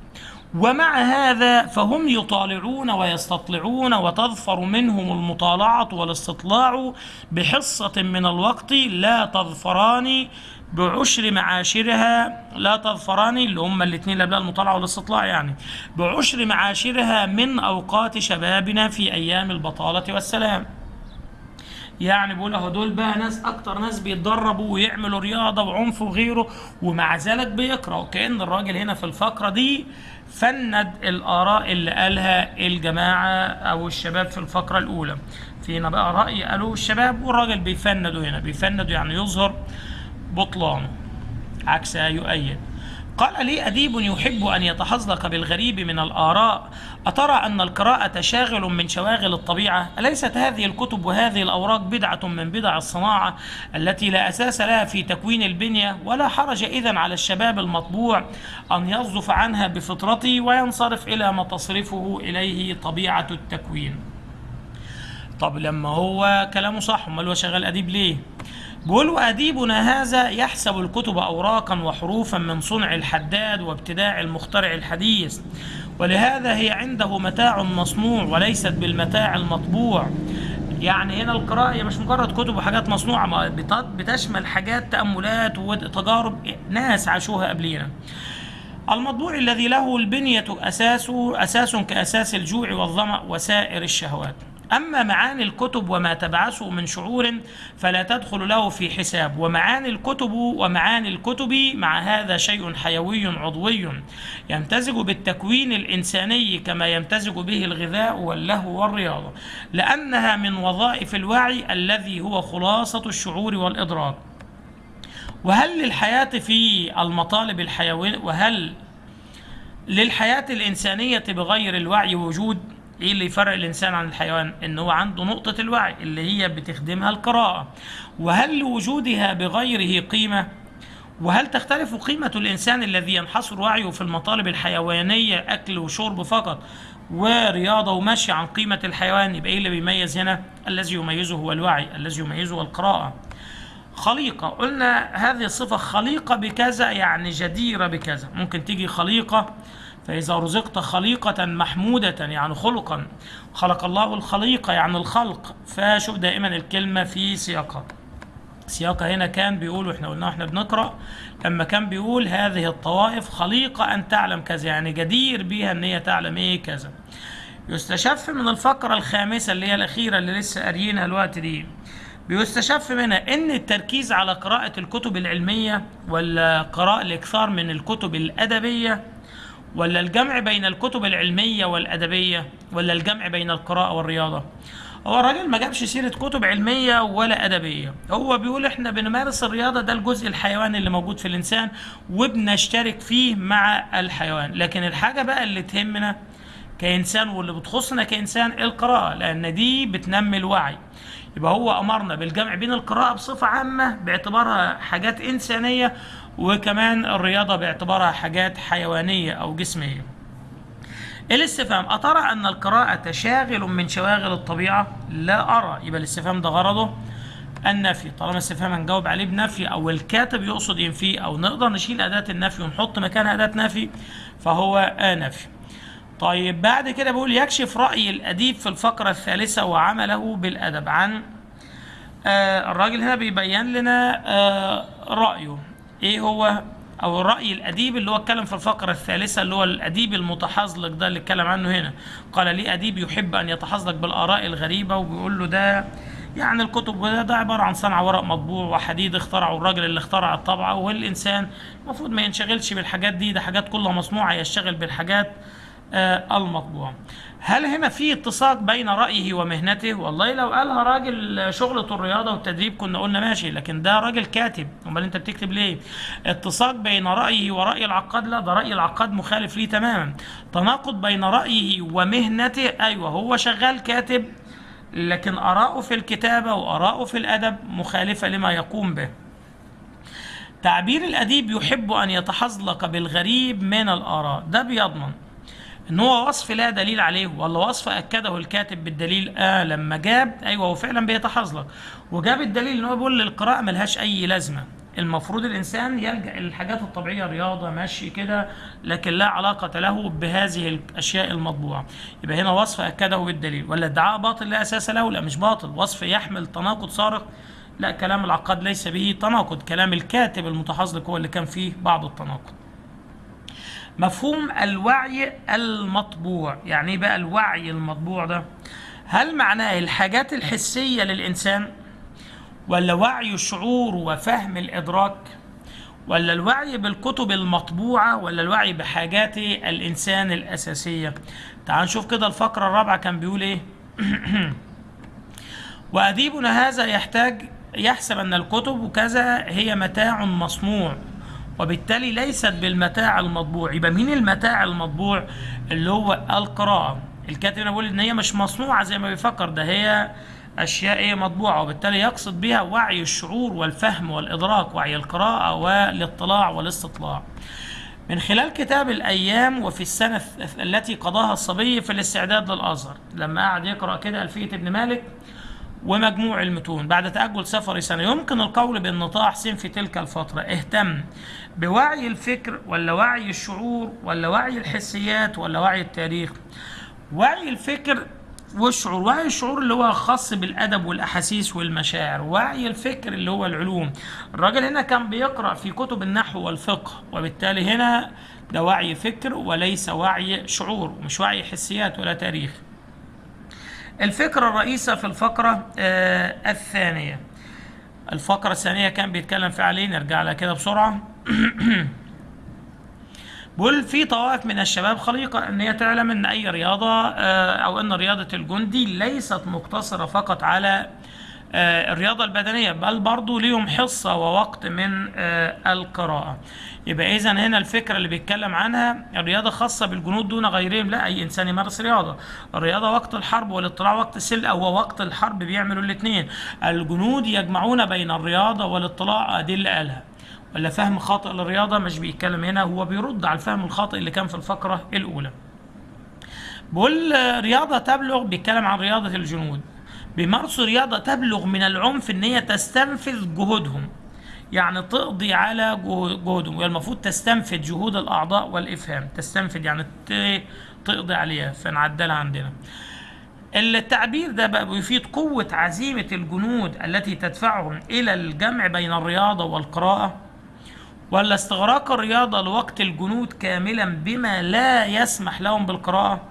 ومع هذا فهم يطالعون ويستطلعون وتظفر منهم المطالعة والاستطلاع بحصة من الوقت لا تظفران بعشر معاشرها لا تظفران اللي هم الاثنين اللي قبلها المطالعة والاستطلاع يعني. بعشر معاشرها من أوقات شبابنا في أيام البطالة والسلام. يعني بيقول اهو دول بقى ناس أكتر ناس بيتدربوا ويعملوا رياضة وعنف وغيره ومع ذلك بيقرأوا. كأن الراجل هنا في الفقرة دي فند الآراء اللي قالها الجماعة أو الشباب في الفقرة الأولى. فينا بقى رأي قالوه الشباب والراجل بيفندوا هنا. بيفندوا يعني يظهر بطلانه عكسها يؤيد. قال لي أديب يحب أن يتحظلق بالغريب من الآراء. أترى أن القراءة شاغل من شواغل الطبيعة؟ أليست هذه الكتب وهذه الأوراق بدعة من بدع الصناعة التي لا أساس لها في تكوين البنية؟ ولا حرج إذا على الشباب المطبوع أن يصدف عنها بفطرته وينصرف إلى ما تصرفه إليه طبيعة التكوين. طب لما هو كلامه صح أمال هو شغال أديب ليه؟ بيقول أديبنا هذا يحسب الكتب أوراقا وحروفا من صنع الحداد وابتداع المخترع الحديث ولهذا هي عنده متاع مصنوع وليست بالمتاع المطبوع. يعني هنا القراءة هي مش مجرد كتب وحاجات مصنوعة بتشمل حاجات تأملات وتجارب ناس عاشوها قبلينا. المطبوع الذي له البنية أساسه أساس كأساس الجوع والظمأ وسائر الشهوات. أما معاني الكتب وما تبعثه من شعور فلا تدخل له في حساب. ومعاني الكتب ومعاني الكتب مع هذا شيء حيوي عضوي يمتزج بالتكوين الإنساني كما يمتزج به الغذاء واللهو والرياضة لأنها من وظائف الوعي الذي هو خلاصة الشعور والإدراك. وهل للحياة في المطالب الحيوية وهل للحياة الإنسانية بغير الوعي وجود؟ إيه اللي يفرق الانسان عن الحيوان؟ ان هو عنده نقطة الوعي اللي هي بتخدمها القراءة. وهل لوجودها بغيره قيمة؟ وهل تختلف قيمة الإنسان الذي ينحصر وعيه في المطالب الحيوانية أكل وشرب فقط ورياضة ومشي عن قيمة الحيوان؟ يبقى إيه اللي بيميز هنا؟ الذي يميزه هو الوعي الذي يميزه هو القراءة. خليقة. قلنا هذه الصفة خليقة بكذا يعني جديرة بكذا. ممكن تيجي خليقة فإذا رزقت خليقة محمودة يعني خلقا خلق الله الخليقة يعني الخلق فشوف دائما الكلمة في سياقها. سياقها هنا كان بيقول إحنا قلنا إحنا بنقرأ لما كان بيقول هذه الطوائف خليقة أن تعلم كذا يعني جدير بيها أن هي تعلم إيه كذا. يستشف من الفقرة الخامسة اللي هي الأخيرة اللي لسه قاريينها الوقت دي. بيستشف منها إن التركيز على قراءة الكتب العلمية ولا قراءة الإكثار من الكتب الأدبية ولا الجمع بين الكتب العلمية والأدبية ولا الجمع بين القراءة والرياضة؟ هو الراجل ما جابش سيرة كتب علمية ولا أدبية. هو بيقول إحنا بنمارس الرياضة ده الجزء الحيواني اللي موجود في الإنسان وبنشترك فيه مع الحيوان. لكن الحاجة بقى اللي تهمنا كإنسان واللي بتخصنا كإنسان القراءة لأن دي بتنمي الوعي. يبقى هو أمرنا بالجمع بين القراءة بصفة عامة باعتبارها حاجات إنسانية وكمان الرياضة باعتبارها حاجات حيوانية أو جسمية. الاستفهام أترى أن القراءة شاغل من شواغل الطبيعة؟ لا أرى. يبقى الاستفهام ده غرضه؟ النفي. طالما الاستفهام هنجاوب عليه بنفي أو الكاتب يقصد ينفي أو نقدر نشيل أداة النفي ونحط مكانها أداة نفي فهو آه نفي طيب بعد كده بيقول يكشف رأي الأديب في الفقرة الثالثة وعمله بالأدب عن آه الراجل هنا بيبين لنا آه رأيه. إيه هو أو الرأي الأديب اللي هو اتكلم في الفقرة الثالثة اللي هو الأديب المتحزلق ده اللي اتكلم عنه هنا. قال لي أديب يحب أن يتحزلق بالآراء الغريبة وبيقول له ده يعني الكتب ده, ده عبارة عن صنع ورق مطبوع وحديد اخترعه الراجل اللي اخترع الطبعة والإنسان. المفروض ما ينشغلش بالحاجات دي ده حاجات كلها مصنوعة يشتغل بالحاجات المطبوع. هل هنا في اتساق بين رأيه ومهنته؟ والله لو قالها راجل شغلة الرياضة والتدريب كنا قلنا ماشي لكن ده راجل كاتب. أمال أنت بتكتب ليه؟ اتساق بين رأيه ورأي العقاد؟ لا ده رأي العقاد مخالف ليه تماما. تناقض بين رأيه ومهنته أيوه هو شغال كاتب لكن آراءه في الكتابة وآراءه في الأدب مخالفة لما يقوم به. تعبير الأديب يحب أن يتحزلق بالغريب من الآراء. ده بيضمن إن هو وصف لا دليل عليه ولا وصف أكده الكاتب بالدليل آه لما جاب أيوه هو فعلا بيتحزلق وجاب الدليل إن هو بيقول للقراءة ملهاش أي لازمة. المفروض الإنسان يلجأ للحاجات الطبيعية رياضة مشي كده لكن لا علاقة له بهذه الأشياء المطبوعة. يبقى هنا وصف أكده بالدليل. ولا ادعاء باطل لا أساس له؟ لا مش باطل. وصف يحمل تناقض صارخ لا كلام العقاد ليس به تناقض. كلام الكاتب المتحزلق هو اللي كان فيه بعض التناقض. مفهوم الوعي المطبوع. يعني إيه بقى الوعي المطبوع ده؟ هل معناه الحاجات الحسية للإنسان ولا وعي الشعور وفهم الإدراك ولا الوعي بالكتب المطبوعة ولا الوعي بحاجات الإنسان الأساسية؟ تعال نشوف كده الفقرة الرابعة كان بيقول إيه؟ وأديبنا هذا يحتاج يحسب أن الكتب وكذا هي متاع مصنوع وبالتالي ليست بالمتاع المطبوع. يبقى مين المتاع المطبوع؟ اللي هو القراءة الكاتب هنا بيقول إن هي مش مصنوعة زي ما بيفكر. ده هي أشياء إيه مطبوعة. وبالتالي يقصد بها وعي الشعور والفهم والإدراك وعي القراءة والاطلاع والاستطلاع. من خلال كتاب الأيام وفي السنة التي قضاها الصبي في الاستعداد للأزهر. لما قعد يقرأ كده ألفية ابن مالك ومجموع المتون. بعد تأجل سفر سنة يمكن القول بأن طه حسين في تلك الفترة. اهتم بوعي الفكر ولا وعي الشعور ولا وعي الحسيات ولا وعي التاريخ؟ وعي الفكر والشعور. وعي الشعور اللي هو خاص بالأدب والأحاسيس والمشاعر. وعي الفكر اللي هو العلوم. الراجل هنا كان بيقرأ في كتب النحو والفقه وبالتالي هنا ده وعي فكر وليس وعي شعور مش وعي حسيات ولا تاريخ. الفكرة الرئيسة في الفقرة آه الثانية. الفقرة الثانية كان بيتكلم فيها عليه نرجع لها كده بسرعة. بيقول في طوائف من الشباب خليقة أن هي تعلم أن أي رياضة آه أو أن رياضة الجندي ليست مقتصرة فقط على الرياضة البدنية بل برضو ليهم حصة ووقت من آه القراءة. يبقى إذا هنا الفكرة اللي بيتكلم عنها الرياضة خاصة بالجنود دون غيرهم لا أي إنسان يمارس رياضة. الرياضة وقت الحرب والاطلاع وقت السلء أو وقت الحرب بيعملوا الاثنين الجنود يجمعون بين الرياضة والاطلاع اللي قالها ولا فهم خاطئ للرياضة مش بيتكلم هنا هو بيرد على الفهم الخاطئ اللي كان في الفقرة الأولى. بقول رياضة تبلغ بيتكلم عن رياضة الجنود. بيمارسوا رياضة تبلغ من العنف إن هي تستنفذ جهودهم. يعني تقضي على جهودهم. والمفروض تستنفذ جهود الأعضاء والإفهام. تستنفذ يعني تقضي عليها. فنعدلها عندنا. التعبير ده بقى بيفيد قوة عزيمة الجنود التي تدفعهم إلى الجمع بين الرياضة والقراءة. ولا استغراق الرياضة لوقت الجنود كاملا بما لا يسمح لهم بالقراءة؟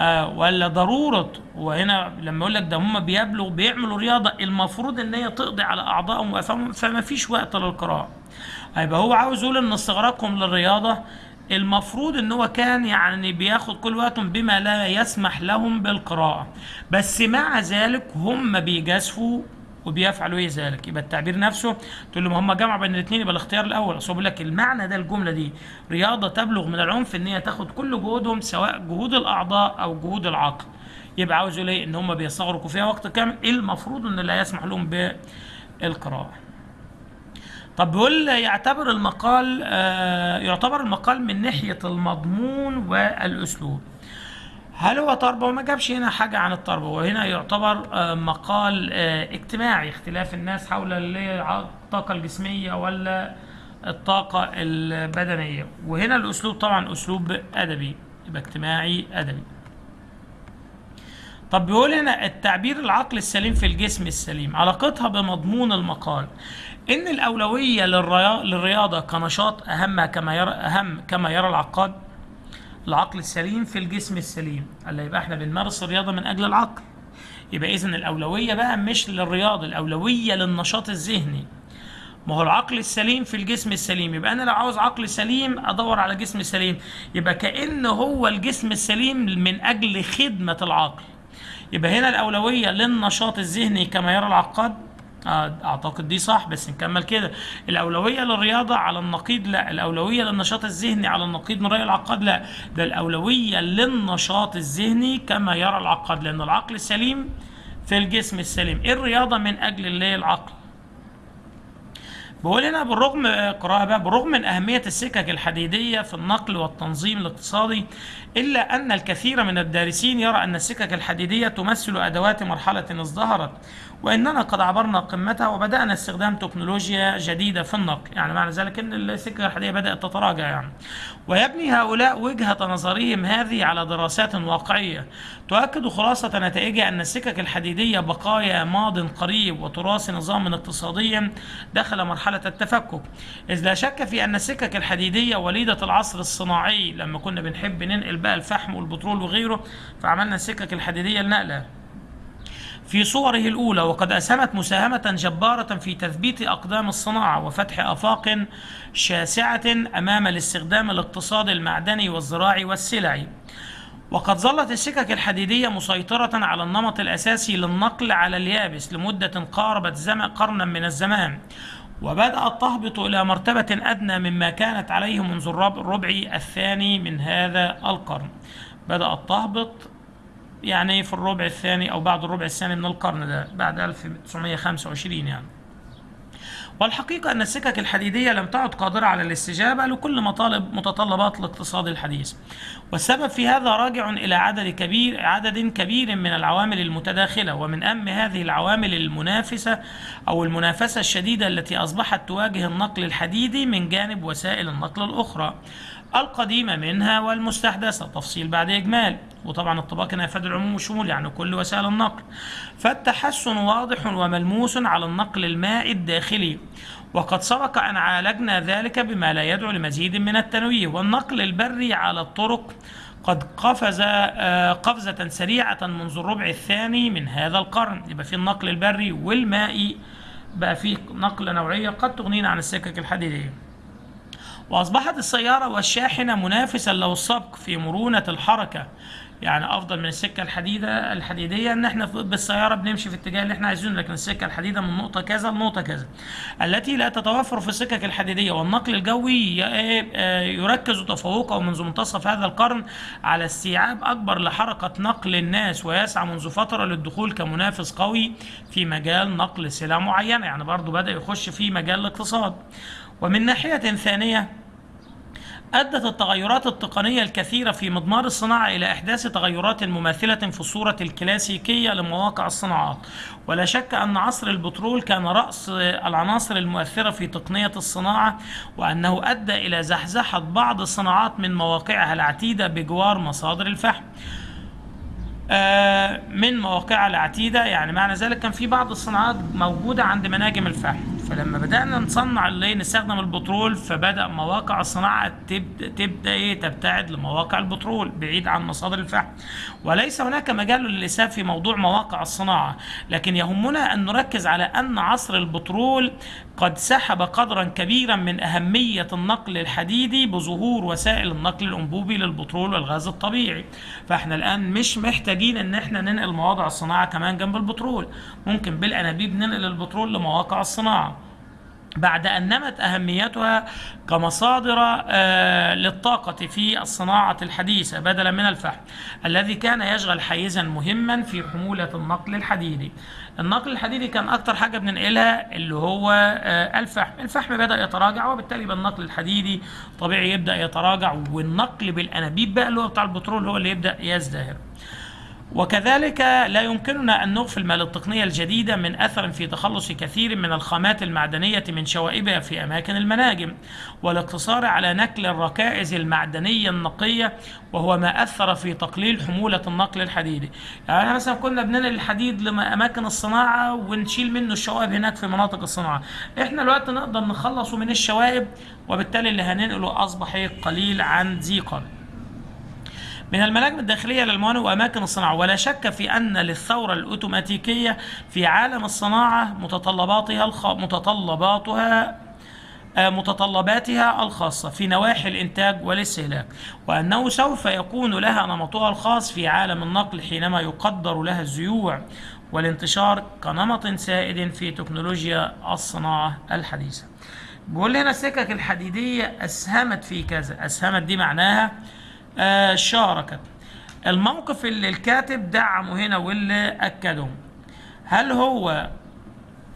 آه ولا ضرورة. وهنا لما يقول لك ده هم بيبلغوا بيعملوا رياضة المفروض إن هي تقضي على أعضائهم وافهامهم فما فيش وقت للقراءة. يبقى هو عاوز يقول إن استغراقهم للرياضة المفروض إن هو كان يعني بياخد كل وقتهم بما لا يسمح لهم بالقراءة. بس مع ذلك هم بيجازفوا وبيفعلوا إيه ذلك؟ يبقى التعبير نفسه تقول له ما هم جمعوا بين الاثنين يبقى الاختيار الأول. أصل بيقول لك المعنى ده الجملة دي رياضة تبلغ من العنف إن هي تاخد كل جهودهم سواء جهود الأعضاء أو جهود العقل. يبقى عاوز يقول إن هم بيستغرقوا فيها وقت كامل. المفروض إن لا يسمح لهم بالقراءة؟ طب بيقول يعتبر المقال آه يعتبر المقال من ناحية المضمون والأسلوب. هل هو تربوي ما جابش هنا حاجة عن التربوة وهنا يعتبر آه مقال آه اجتماعي اختلاف الناس حول الطاقة الجسمية ولا الطاقة البدنية. وهنا الأسلوب طبعا أسلوب أدبي يبقى اجتماعي أدبي. طب بيقول هنا التعبير العقل السليم في الجسم السليم. علاقتها بمضمون المقال. إن الأولوية للرياضة كنشاط أهم كما يرى أهم كما يرى العقاد العقل السليم في الجسم السليم. اللي يبقى إحنا بنمارس الرياضة من أجل العقل. يبقى اذا الأولوية بقى مش للرياضة الأولوية للنشاط الذهني. ما هو العقل السليم في الجسم السليم. يبقى أنا لو عاوز عقل سليم أدور على جسم سليم. يبقى كأن هو الجسم السليم من أجل خدمة العقل. يبقى هنا الأولوية للنشاط الذهني كما يرى العقاد. أعتقد دي صح بس نكمل كده. الأولوية للرياضة على النقيض لا. الأولوية للنشاط الذهني على النقيض من رأي العقاد لا. ده الأولوية للنشاط الذهني كما يرى العقاد لأن العقل السليم في الجسم السليم. إيه الرياضة من أجل اللي العقل؟ بقول هنا بالرغم قراءة بقى بالرغم من أهمية السكك الحديدية في النقل والتنظيم الاقتصادي إلا أن الكثير من الدارسين يرى أن السكك الحديدية تمثل أدوات مرحلة ازدهرت. وإننا قد عبرنا قمتها وبدأنا استخدام تكنولوجيا جديدة في النقل. يعني معنى ذلك أن السكة الحديدية بدأت تتراجع يعني. ويبني هؤلاء وجهة نظرهم هذه على دراسات واقعية. تؤكد خلاصة نتائجها أن السكك الحديدية بقايا ماض قريب وتراث نظام اقتصادي دخل مرحلة التفكك. إذ لا شك في أن السكك الحديدية وليدة العصر الصناعي لما كنا بنحب ننقل بقى الفحم والبترول وغيره فعملنا السكك الحديدية لنقلها. في صوره الأولى وقد أسهمت مساهمة جبارة في تثبيت أقدام الصناعة وفتح آفاق شاسعة أمام الاستخدام الاقتصادي المعدني والزراعي والسلعي وقد ظلت السكك الحديدية مسيطرة على النمط الأساسي للنقل على اليابس لمدة قاربت زمن قرنا من الزمان. وبدأت تهبط إلى مرتبة أدنى مما كانت عليه منذ الربع الثاني من هذا القرن. بدأت تهبط يعني في الربع الثاني أو بعد الربع الثاني من القرن ده بعد 1925 يعني. والحقيقة أن السكك الحديدية لم تعد قادرة على الاستجابة لكل مطالب متطلبات الاقتصاد الحديث. والسبب في هذا راجع إلى عدد كبير عدد كبير من العوامل المتداخلة ومن أهم هذه العوامل المنافسة أو المنافسة الشديدة التي أصبحت تواجه النقل الحديدي من جانب وسائل النقل الأخرى. القديمة منها والمستحدثة. تفصيل بعد إجمال. وطبعا الطباق هنا يفاد العموم والشمول يعني كل وسائل النقل. فالتحسن واضح وملموس على النقل المائي الداخلي. وقد سبق أن عالجنا ذلك بما لا يدعو لمزيد من التنويه. والنقل البري على الطرق قد قفز قفزة سريعة منذ الربع الثاني من هذا القرن. يبقى في النقل البري والمائي. بقى في نقلة نوعية قد تغنينا عن السكك الحديدية. وأصبحت السيارة والشاحنة منافسا له السبق في مرونة الحركة. يعني أفضل من السكة الحديدة الحديدية إن إحنا بالسيارة بنمشي في الاتجاه اللي إحنا عايزينه لكن السكة الحديدة من نقطة كذا لنقطة كذا. التي لا تتوفر في السكك الحديدية. والنقل الجوي يركز تفوقه منذ منتصف هذا القرن على استيعاب أكبر لحركة نقل الناس ويسعى منذ فترة للدخول كمنافس قوي في مجال نقل سلع معينة. يعني برضه بدأ يخش في مجال الاقتصاد. ومن ناحية ثانية أدت التغيرات التقنية الكثيرة في مضمار الصناعة إلى إحداث تغيرات مماثلة في الصورة الكلاسيكية لمواقع الصناعات. ولا شك أن عصر البترول كان رأس العناصر المؤثرة في تقنية الصناعة وأنه أدى إلى زحزحة بعض الصناعات من مواقعها العتيدة بجوار مصادر الفحم. من مواقعها العتيدة. يعني معنى ذلك كان في بعض الصناعات موجودة عند مناجم الفحم. فلما بدأنا نصنع اللي نستخدم البترول فبدأ مواقع الصناعة تبدأ, تبدأ إيه؟ تبتعد لمواقع البترول بعيد عن مصادر الفحم. وليس هناك مجال للإسهاب في موضوع مواقع الصناعة لكن يهمنا أن نركز على أن عصر البترول قد سحب قدرا كبيرا من أهمية النقل الحديدي بظهور وسائل النقل الأنبوبي للبترول والغاز الطبيعي. فإحنا الآن مش محتاجين أن إحنا ننقل مواضع الصناعة كمان جنب البترول. ممكن بالأنابيب ننقل البترول لمواقع الصناعة. بعد أن نمت أهميتها كمصادر آه، للطاقة في الصناعة الحديثة بدلا من الفحم الذي كان يشغل حيزا مهما في حمولة النقل الحديدي. النقل الحديدي كان أكتر حاجة بننقلها اللي هو آه، الفحم. الفحم بدأ يتراجع وبالتالي يبقى النقل الحديدي طبيعي يبدأ يتراجع والنقل بالأنابيب بقى اللي هو بتاع البترول هو اللي يبدأ يزدهر. وكذلك لا يمكننا أن نغفل ما للتقنية الجديدة من أثر في تخلص كثير من الخامات المعدنية من شوائبها في أماكن المناجم والاقتصار على نقل الركائز المعدنية النقية وهو ما أثر في تقليل حمولة النقل الحديدي. يعني مثلا كنا بننقل الحديد لأماكن الصناعة ونشيل منه الشوائب هناك في مناطق الصناعة. إحنا الوقت نقدر نخلصه من الشوائب وبالتالي اللي هننقله أصبح قليل عن ذي من المناجم الداخلية للموانئ وأماكن الصناعة. ولا شك في أن للثورة الأوتوماتيكية في عالم الصناعة متطلباتها الخ... متطلباتها آه، متطلباتها الخاصة في نواحي الإنتاج والاستهلاك وأنه سوف يكون لها نمطها الخاص في عالم النقل حينما يقدر لها الزيوع والانتشار كنمط سائد في تكنولوجيا الصناعة الحديثة. بيقول هنا السكك الحديدية أسهمت في كذا. أسهمت دي معناها آه شاركت. الموقف اللي الكاتب دعمه هنا واللي أكده. هل هو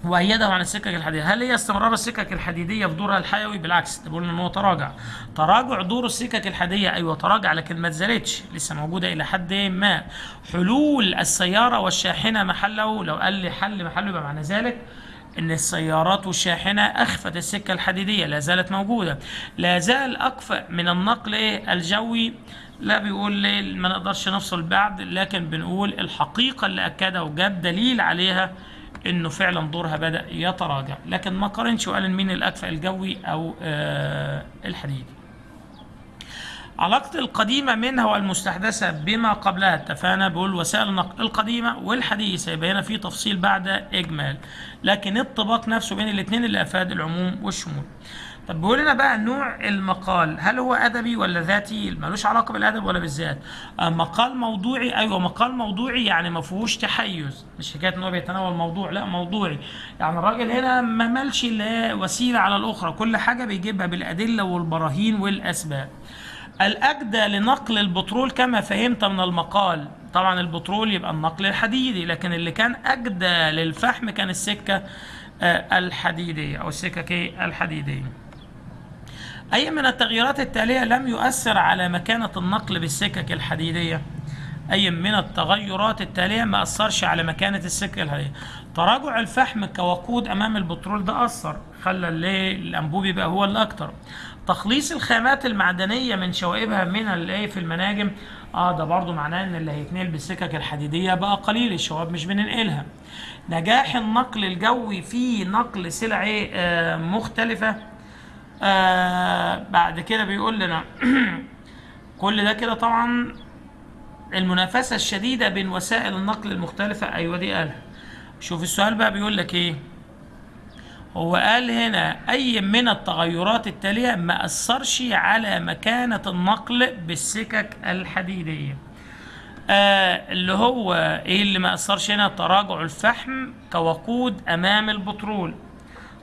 وأيده عن السكك الحديدية هل هي استمرار السكك الحديدية في دورها الحيوي؟ بالعكس بيقول إن هو تراجع. تراجع دور السكك الحديدية أيوة تراجع لكن ما اتزالتش لسه موجودة إلى حد ما. حلول السيارة والشاحنة محله لو قال لي حل محله يبقى معنى ذلك. إن السيارات والشاحنة أخفت السكة الحديدية لا زالت موجودة. لا زال اكفأ من النقل الجوي. لا بيقول ليه ما نقدرش نفصل بعد لكن بنقول الحقيقة اللي أكدها وجاب دليل عليها إنه فعلا دورها بدأ يتراجع. لكن ما قارنش وقال مين الأكفأ الجوي أو آه الحديدي علاقة القديمة منها والمستحدثة بما قبلها اتفقنا؟ بقول وسائل النقل القديمة والحديثة يبقى هنا في تفصيل بعد إجمال. لكن الطباق نفسه بين الاثنين اللي أفاد العموم والشمول. طب بيقول لنا بقى نوع المقال هل هو أدبي ولا ذاتي؟ ملوش علاقة بالأدب ولا بالذات. آه مقال موضوعي أيوه مقال موضوعي يعني ما فيهوش تحيز. مش حكاية إن هو بيتناول موضوع لا موضوعي. يعني الراجل هنا ما مالش وسيلة على الأخرى كل حاجة بيجيبها بالأدلة والبراهين والأسباب. الأجدى لنقل البترول كما فهمت من المقال. طبعا البترول يبقى النقل الحديدي لكن اللي كان أجدى للفحم كان السكة آه، الحديدية أو السكك الحديدية. أي من التغييرات التالية لم يؤثر على مكانة النقل بالسكك الحديدية أي من التغيرات التالية ما أثرش على مكانة السكة الحديدية؟ تراجع الفحم كوقود أمام البترول ده أثر خلى الأنبوب يبقى هو الأكتر. تخليص الخامات المعدنية من شوائبها من الايه في المناجم. آه ده برضو معناه إن اللي هيتنقل بالسكك الحديدية بقى قليل الشوائب مش بننقلها. نجاح النقل الجوي في نقل سلع آه مختلفة. آه بعد كده بيقول لنا كل ده كده طبعا المنافسة الشديدة بين وسائل النقل المختلفة. أيوه دي قالها. شوف السؤال بقى بيقول لك إيه؟ هو قال هنا أي من التغيرات التالية ما أثرش على مكانة النقل بالسكك الحديدية. آه اللي هو إيه اللي ما أثرش هنا؟ تراجع الفحم كوقود أمام البترول.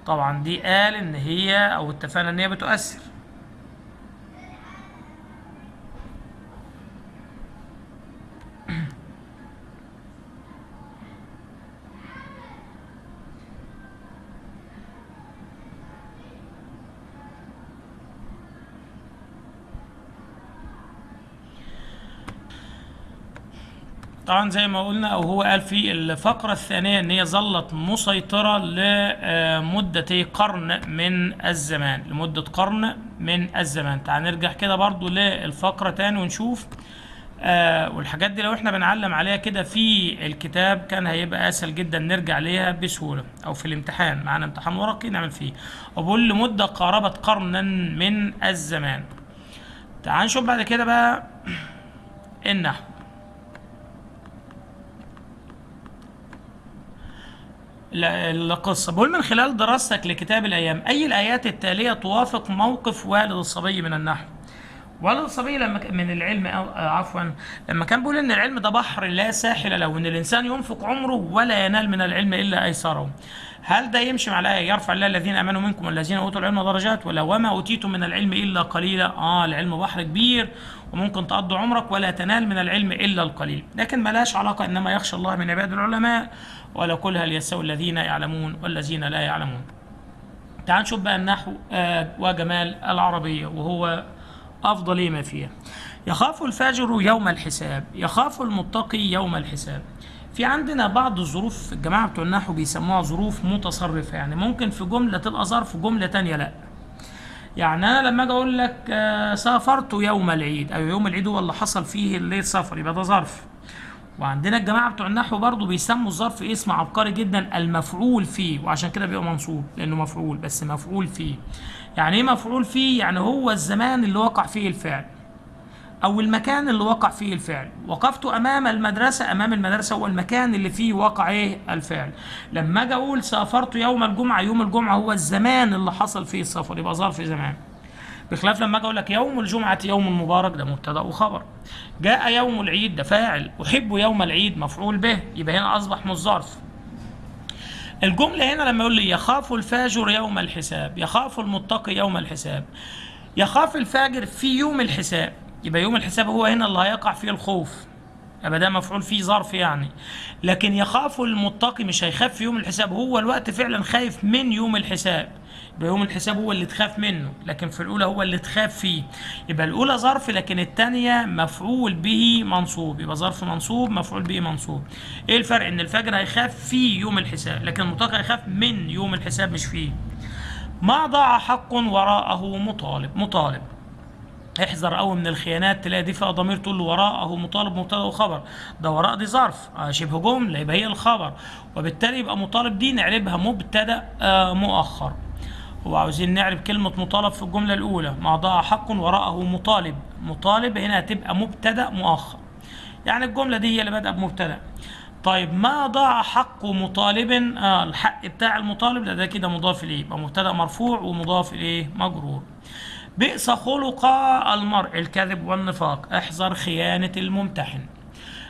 طبعا دي قال إن هي أو اتفقنا إن هي بتؤثر. طبعا زي ما قلنا أو هو قال في الفقرة الثانية إن هي ظلت مسيطرة لمدة قرن من الزمان لمدة قرن من الزمان. تعال نرجع كده برضو للفقرة تاني ونشوف آه والحاجات دي لو إحنا بنعلم عليها كده في الكتاب كان هيبقى أسهل جدا نرجع ليها بسهولة أو في الامتحان معانا امتحان ورقي نعمل فيه. وبقول لمدة قاربت قرنا من الزمان. تعال نشوف بعد كده بقى النحو القصة بقول من خلال دراستك لكتاب الأيام أي الآيات التالية توافق موقف والد الصبي من النحو؟ والد الصبي لما من العلم آه، عفوا لما كان بيقول إن العلم ده بحر لا ساحل له وإن الإنسان ينفق عمره ولا ينال من العلم إلا أيسره. هل ده يمشي مع الآية؟ يرفع الله الذين آمنوا منكم والذين أوتوا العلم درجات ولا وما أوتيتم من العلم إلا قليلا؟ آه العلم بحر كبير وممكن تقضي عمرك ولا تنال من العلم إلا القليل. لكن ملاش علاقة إنما يخشى الله من عباد العلماء. ولا كل هل يستوي الذين يعلمون والذين لا يعلمون. تعال نشوف بقى النحو آه وجمال العربية وهو أفضل ما فيها. يخاف الفاجر يوم الحساب يخاف المتقي يوم الحساب. في عندنا بعض الظروف الجماعة بتوع النحو بيسموها ظروف متصرفة يعني ممكن في جملة تبقى ظرف جملة تانية لأ. يعني أنا لما أجي أقول لك آه، سافرت يوم العيد أو يوم العيد هو اللي حصل فيه الليل سفر يبقى ده ظرف. وعندنا الجماعة بتوع النحو برضو بيسموا الظرف اسم عبقري جدا المفعول فيه وعشان كده بيبقى منصوب لأنه مفعول بس مفعول فيه. يعني إيه مفعول فيه؟ يعني هو الزمان اللي وقع فيه الفعل أو المكان اللي وقع فيه الفعل. وقفت أمام المدرسة أمام المدرسة هو المكان اللي فيه وقع إيه؟ الفعل. لما أجي أقول سافرت يوم الجمعة يوم الجمعة هو الزمان اللي حصل فيه السفر يبقى ظرف زمان. بخلاف لما أجي أقول لك يوم الجمعة يوم مبارك ده مبتدأ وخبر. جاء يوم العيد ده فاعل. أحب يوم العيد مفعول به. يبقى هنا أصبح مش ظرف. الجملة هنا لما يقول لي يخاف الفاجر يوم الحساب يخاف المتقي يوم الحساب يخاف الفاجر في يوم الحساب. يبقى يوم الحساب هو هنا اللي هيقع فيه الخوف. يبقى ده مفعول فيه ظرف يعني. لكن يخاف المتقي مش هيخاف في يوم الحساب هو الوقت فعلا خايف من يوم الحساب. يبقى يوم الحساب هو اللي تخاف منه لكن في الأولى هو اللي تخاف فيه. يبقى الأولى ظرف لكن الثانية مفعول به منصوب. يبقى ظرف منصوب مفعول به منصوب. إيه الفرق؟ إن الفجر هيخاف في يوم الحساب لكن المتقي هيخاف من يوم الحساب مش فيه. ما ضاع حق وراءه مطالب مطالب. احذر قوي من الخيانات تلاقي دي فيها ضمير تقول له وراءه مطالب مبتدا وخبر. ده وراء دي ظرف آه شبه جملة يبقى هي الخبر. وبالتالي يبقى مطالب دي نعربها مبتدأ آه مؤخر. هو عاوزين نعرب كلمة مطالب في الجملة الأولى. ما ضاع حق وراءه مطالب. مطالب هنا هتبقى مبتدأ مؤخر. يعني الجملة دي هي اللي بادئة بمبتدأ. طيب ما ضاع حق مطالب؟ آه الحق بتاع المطالب ده, ده كده مضاف إليه. يبقى مبتدأ مرفوع ومضاف إليه مجرور. بئس خلق المرء الكذب والنفاق. احذر خيانة الممتحن.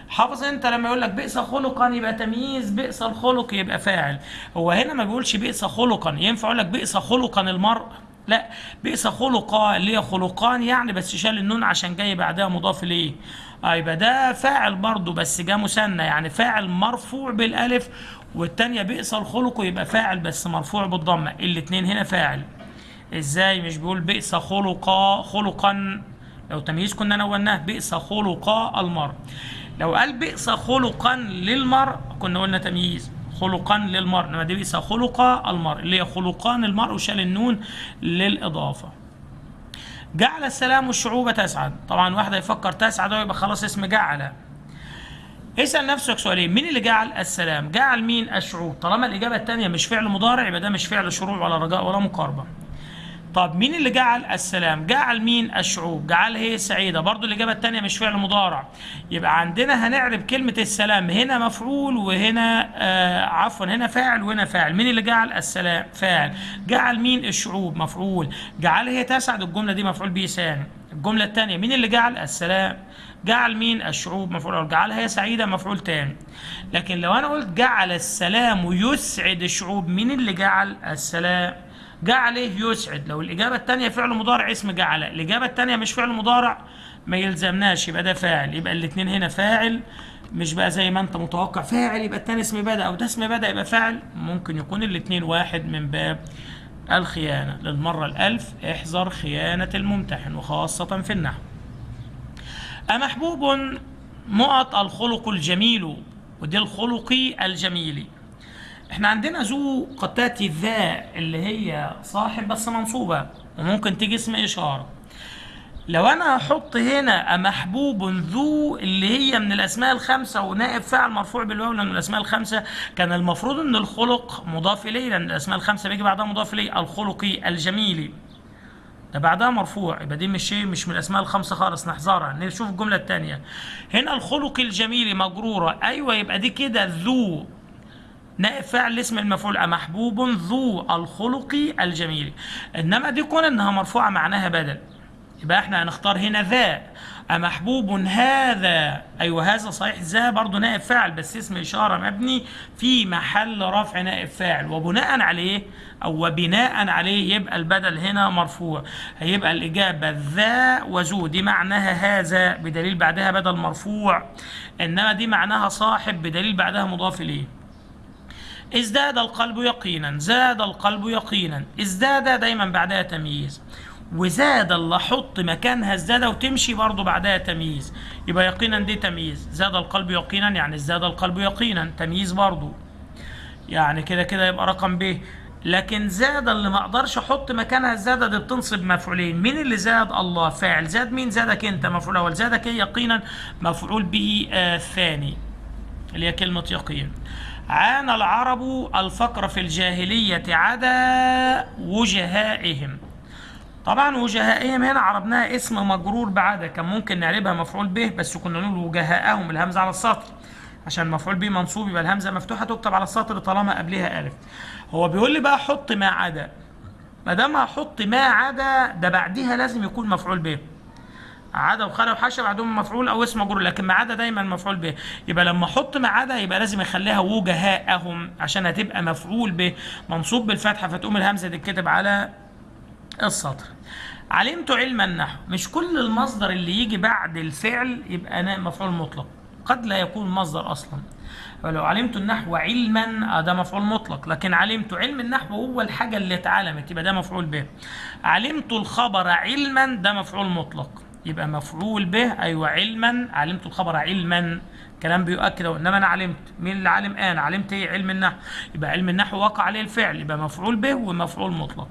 حافظ انت لما يقول لك بئس خلقا يبقى تمييز بئس الخلق يبقى فاعل. هو هنا ما بيقولش بئس خلقا ينفع يقول لك بئس خلقا المرء؟ لا بئس خلقا اللي هي خلقان يعني بس شال النون عشان جاي بعدها مضاف إليه. آه يبقى ده فاعل برضه بس جه مثنى يعني فاعل مرفوع بالألف والتانية بئس الخلق يبقى فاعل بس مرفوع بالضمة. الاتنين هنا فاعل. إزاي مش بيقول بئس خلقا خلقا؟ لو تمييز كنا نوناه بئس خلقا المرء. لو قال بئس خلقا للمرء كنا قلنا تمييز. خلقا للمرء إنما دي بئس خلقا المرء. اللي هي خلقان المرء وشال النون للإضافة. جعل السلام الشعوب تسعد. طبعا واحد يفكر تسعد يبقى خلاص اسم جعل. اسأل نفسك سؤالين. مين اللي جعل السلام؟ جعل مين؟ الشعوب. طالما الإجابة الثانية مش فعل مضارع يبقى ده مش فعل شروع ولا رجاء ولا مقاربة. طب مين اللي جعل السلام؟ جعل مين الشعوب؟ جعل هي سعيدة. برضو الإجابة التانية مش فعل مضارع. يبقى عندنا هنعرب كلمة السلام. هنا مفعول وهنا آه عفوا هنا فاعل وهنا فاعل. مين اللي جعل السلام؟ فاعل. جعل مين الشعوب؟ مفعول. جعل هي تسعد الجملة دي مفعول به ثاني الجملة التانية مين اللي جعل السلام؟ جعل مين الشعوب؟ مفعول. أول جعلها هي سعيدة مفعول تاني لكن لو أنا قلت جعل السلام يسعد الشعوب مين اللي جعل السلام؟ جعل يسعد. لو الإجابة الثانية فعل مضارع اسم جعل. الإجابة الثانية مش فعل مضارع ما يلزمناش. يبقى ده فاعل. يبقى الاثنين هنا فاعل. مش بقى زي ما انت متوقع. فاعل يبقى الثاني اسم بدأ أو ده اسم بدأ يبقى فاعل. ممكن يكون الاثنين واحد من باب الخيانة. للمرة الألف احذر خيانة الممتحن وخاصة في النحو. أمحبوب نقط الخلق الجميل ودي الخلق الجميل. إحنا عندنا ذو تاتي ذا اللي هي صاحب بس منصوبة وممكن تيجي اسم إشارة. لو أنا هحط هنا محبوب ذو اللي هي من الأسماء الخمسة ونائب فاعل مرفوع بالواو من الأسماء الخمسة كان المفروض إن الخلق مضاف إليه لأن الأسماء الخمسة بيجي بعدها مضاف إليه الخلق الجميل ده بعدها مرفوع يبقى دي مش شيء مش من الأسماء الخمسة خالص نحذرها. نشوف الجملة الثانية هنا الخلق الجميل مجرورة. أيوه يبقى دي كده ذو. نائب فاعل اسم المفعول محبوب ذو الخلق الجميل. إنما دي كون إنها مرفوعة معناها بدل. يبقى إحنا هنختار هنا ذا. أمحبوب هذا. أيوة هذا صحيح. ذا برضه نائب فاعل بس اسم إشارة مبني في محل رفع نائب فاعل وبناء عليه أو وبناء عليه يبقى البدل هنا مرفوع. هيبقى الإجابة ذا وذو. دي معناها هذا بدليل بعدها بدل مرفوع. إنما دي معناها صاحب بدليل بعدها مضاف إليه. ازداد القلب يقينا زاد القلب يقينا ازداد دايما بعدها تمييز. وزاد اللي أحط مكانها الزادة وتمشي برضه بعدها تمييز. يبقى يقينا دي تمييز. زاد القلب يقينا يعني زاد القلب يقينا تمييز برضه يعني كده كده يبقى رقم ب. لكن زاد اللي ما أقدرش أحط مكانها الزادة دي بتنصب مفعولين. مين اللي زاد؟ الله. فاعل. زاد مين؟ زادك انت. مفعول أول. زادك هي يقينا. مفعول به آه ثاني. اللي هي كلمة يقين. عانى العرب الفقر في الجاهلية عدا وجهائهم. طبعا وجهائهم هنا عربناها اسم مجرور بعد كان ممكن نعربها مفعول به بس كنا نقول وجهاءهم الهمزه على السطر. عشان مفعول به منصوب يبقى الهمزة مفتوحة تكتب على السطر طالما قبلها ألف. هو بيقول لي بقى حط ما عدا. ما دام هحط ما عدا ده بعديها لازم يكون مفعول به. عدا وخلا وحاشا بعدهم مفعول أو اسم مجرور لكن ما عدا دايما مفعول به. يبقى لما أحط ما عدا يبقى لازم أخليها وجهاءهم عشان هتبقى مفعول به منصوب بالفتحة فتقوم الهمزة تتكتب على السطر. علمت علم النحو مش كل المصدر اللي يجي بعد الفعل يبقى مفعول مطلق. قد لا يكون مصدر أصلا. فلو علمت النحو علما ده مفعول مطلق. لكن علمت علم النحو هو الحاجة اللي اتعلمت يبقى ده مفعول به. علمت الخبر علما ده مفعول مطلق. يبقى مفعول به أيوه علما. علمت الخبر علما. كلام بيؤكد إنما أنا علمت. مين اللي علم؟ أنا. علمت إيه؟ علم النحو. يبقى علم النحو وقع عليه الفعل يبقى مفعول به ومفعول مطلق.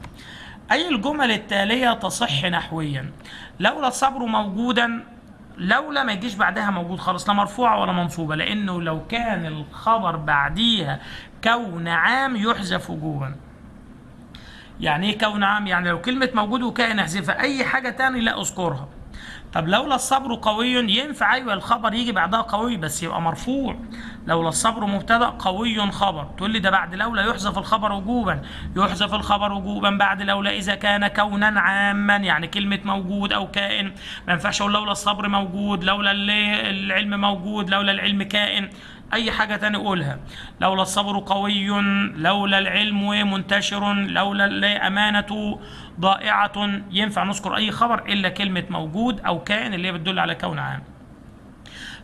أي الجمل التالية تصح نحويا؟ لولا الصبر موجودا لولا ما يجيش بعدها موجود خالص لا مرفوعة ولا منصوبة لأنه لو كان الخبر بعديها كون عام يحذف وجوبا. يعني إيه كون عام؟ يعني لو كلمة موجود وكائن أحذفها أي حاجة تاني لا أذكرها. طب لولا الصبر قوي ينفع أيوه الخبر يجي بعدها قوي بس يبقى مرفوع. لولا الصبر مبتدأ قوي خبر. تقول لي ده بعد لولا يحذف الخبر وجوبا. يحذف الخبر وجوبا بعد لولا إذا كان كونا عاما يعني كلمة موجود أو كائن. ما ينفعش أقول لولا الصبر موجود لولا العلم موجود لولا العلم كائن. أي حاجة تاني قولها لولا الصبر قوي لولا العلم منتشر لولا الأمانة ضائعة ينفع نذكر أي خبر إلا كلمة موجود أو كائن اللي هي بتدل على كون عام.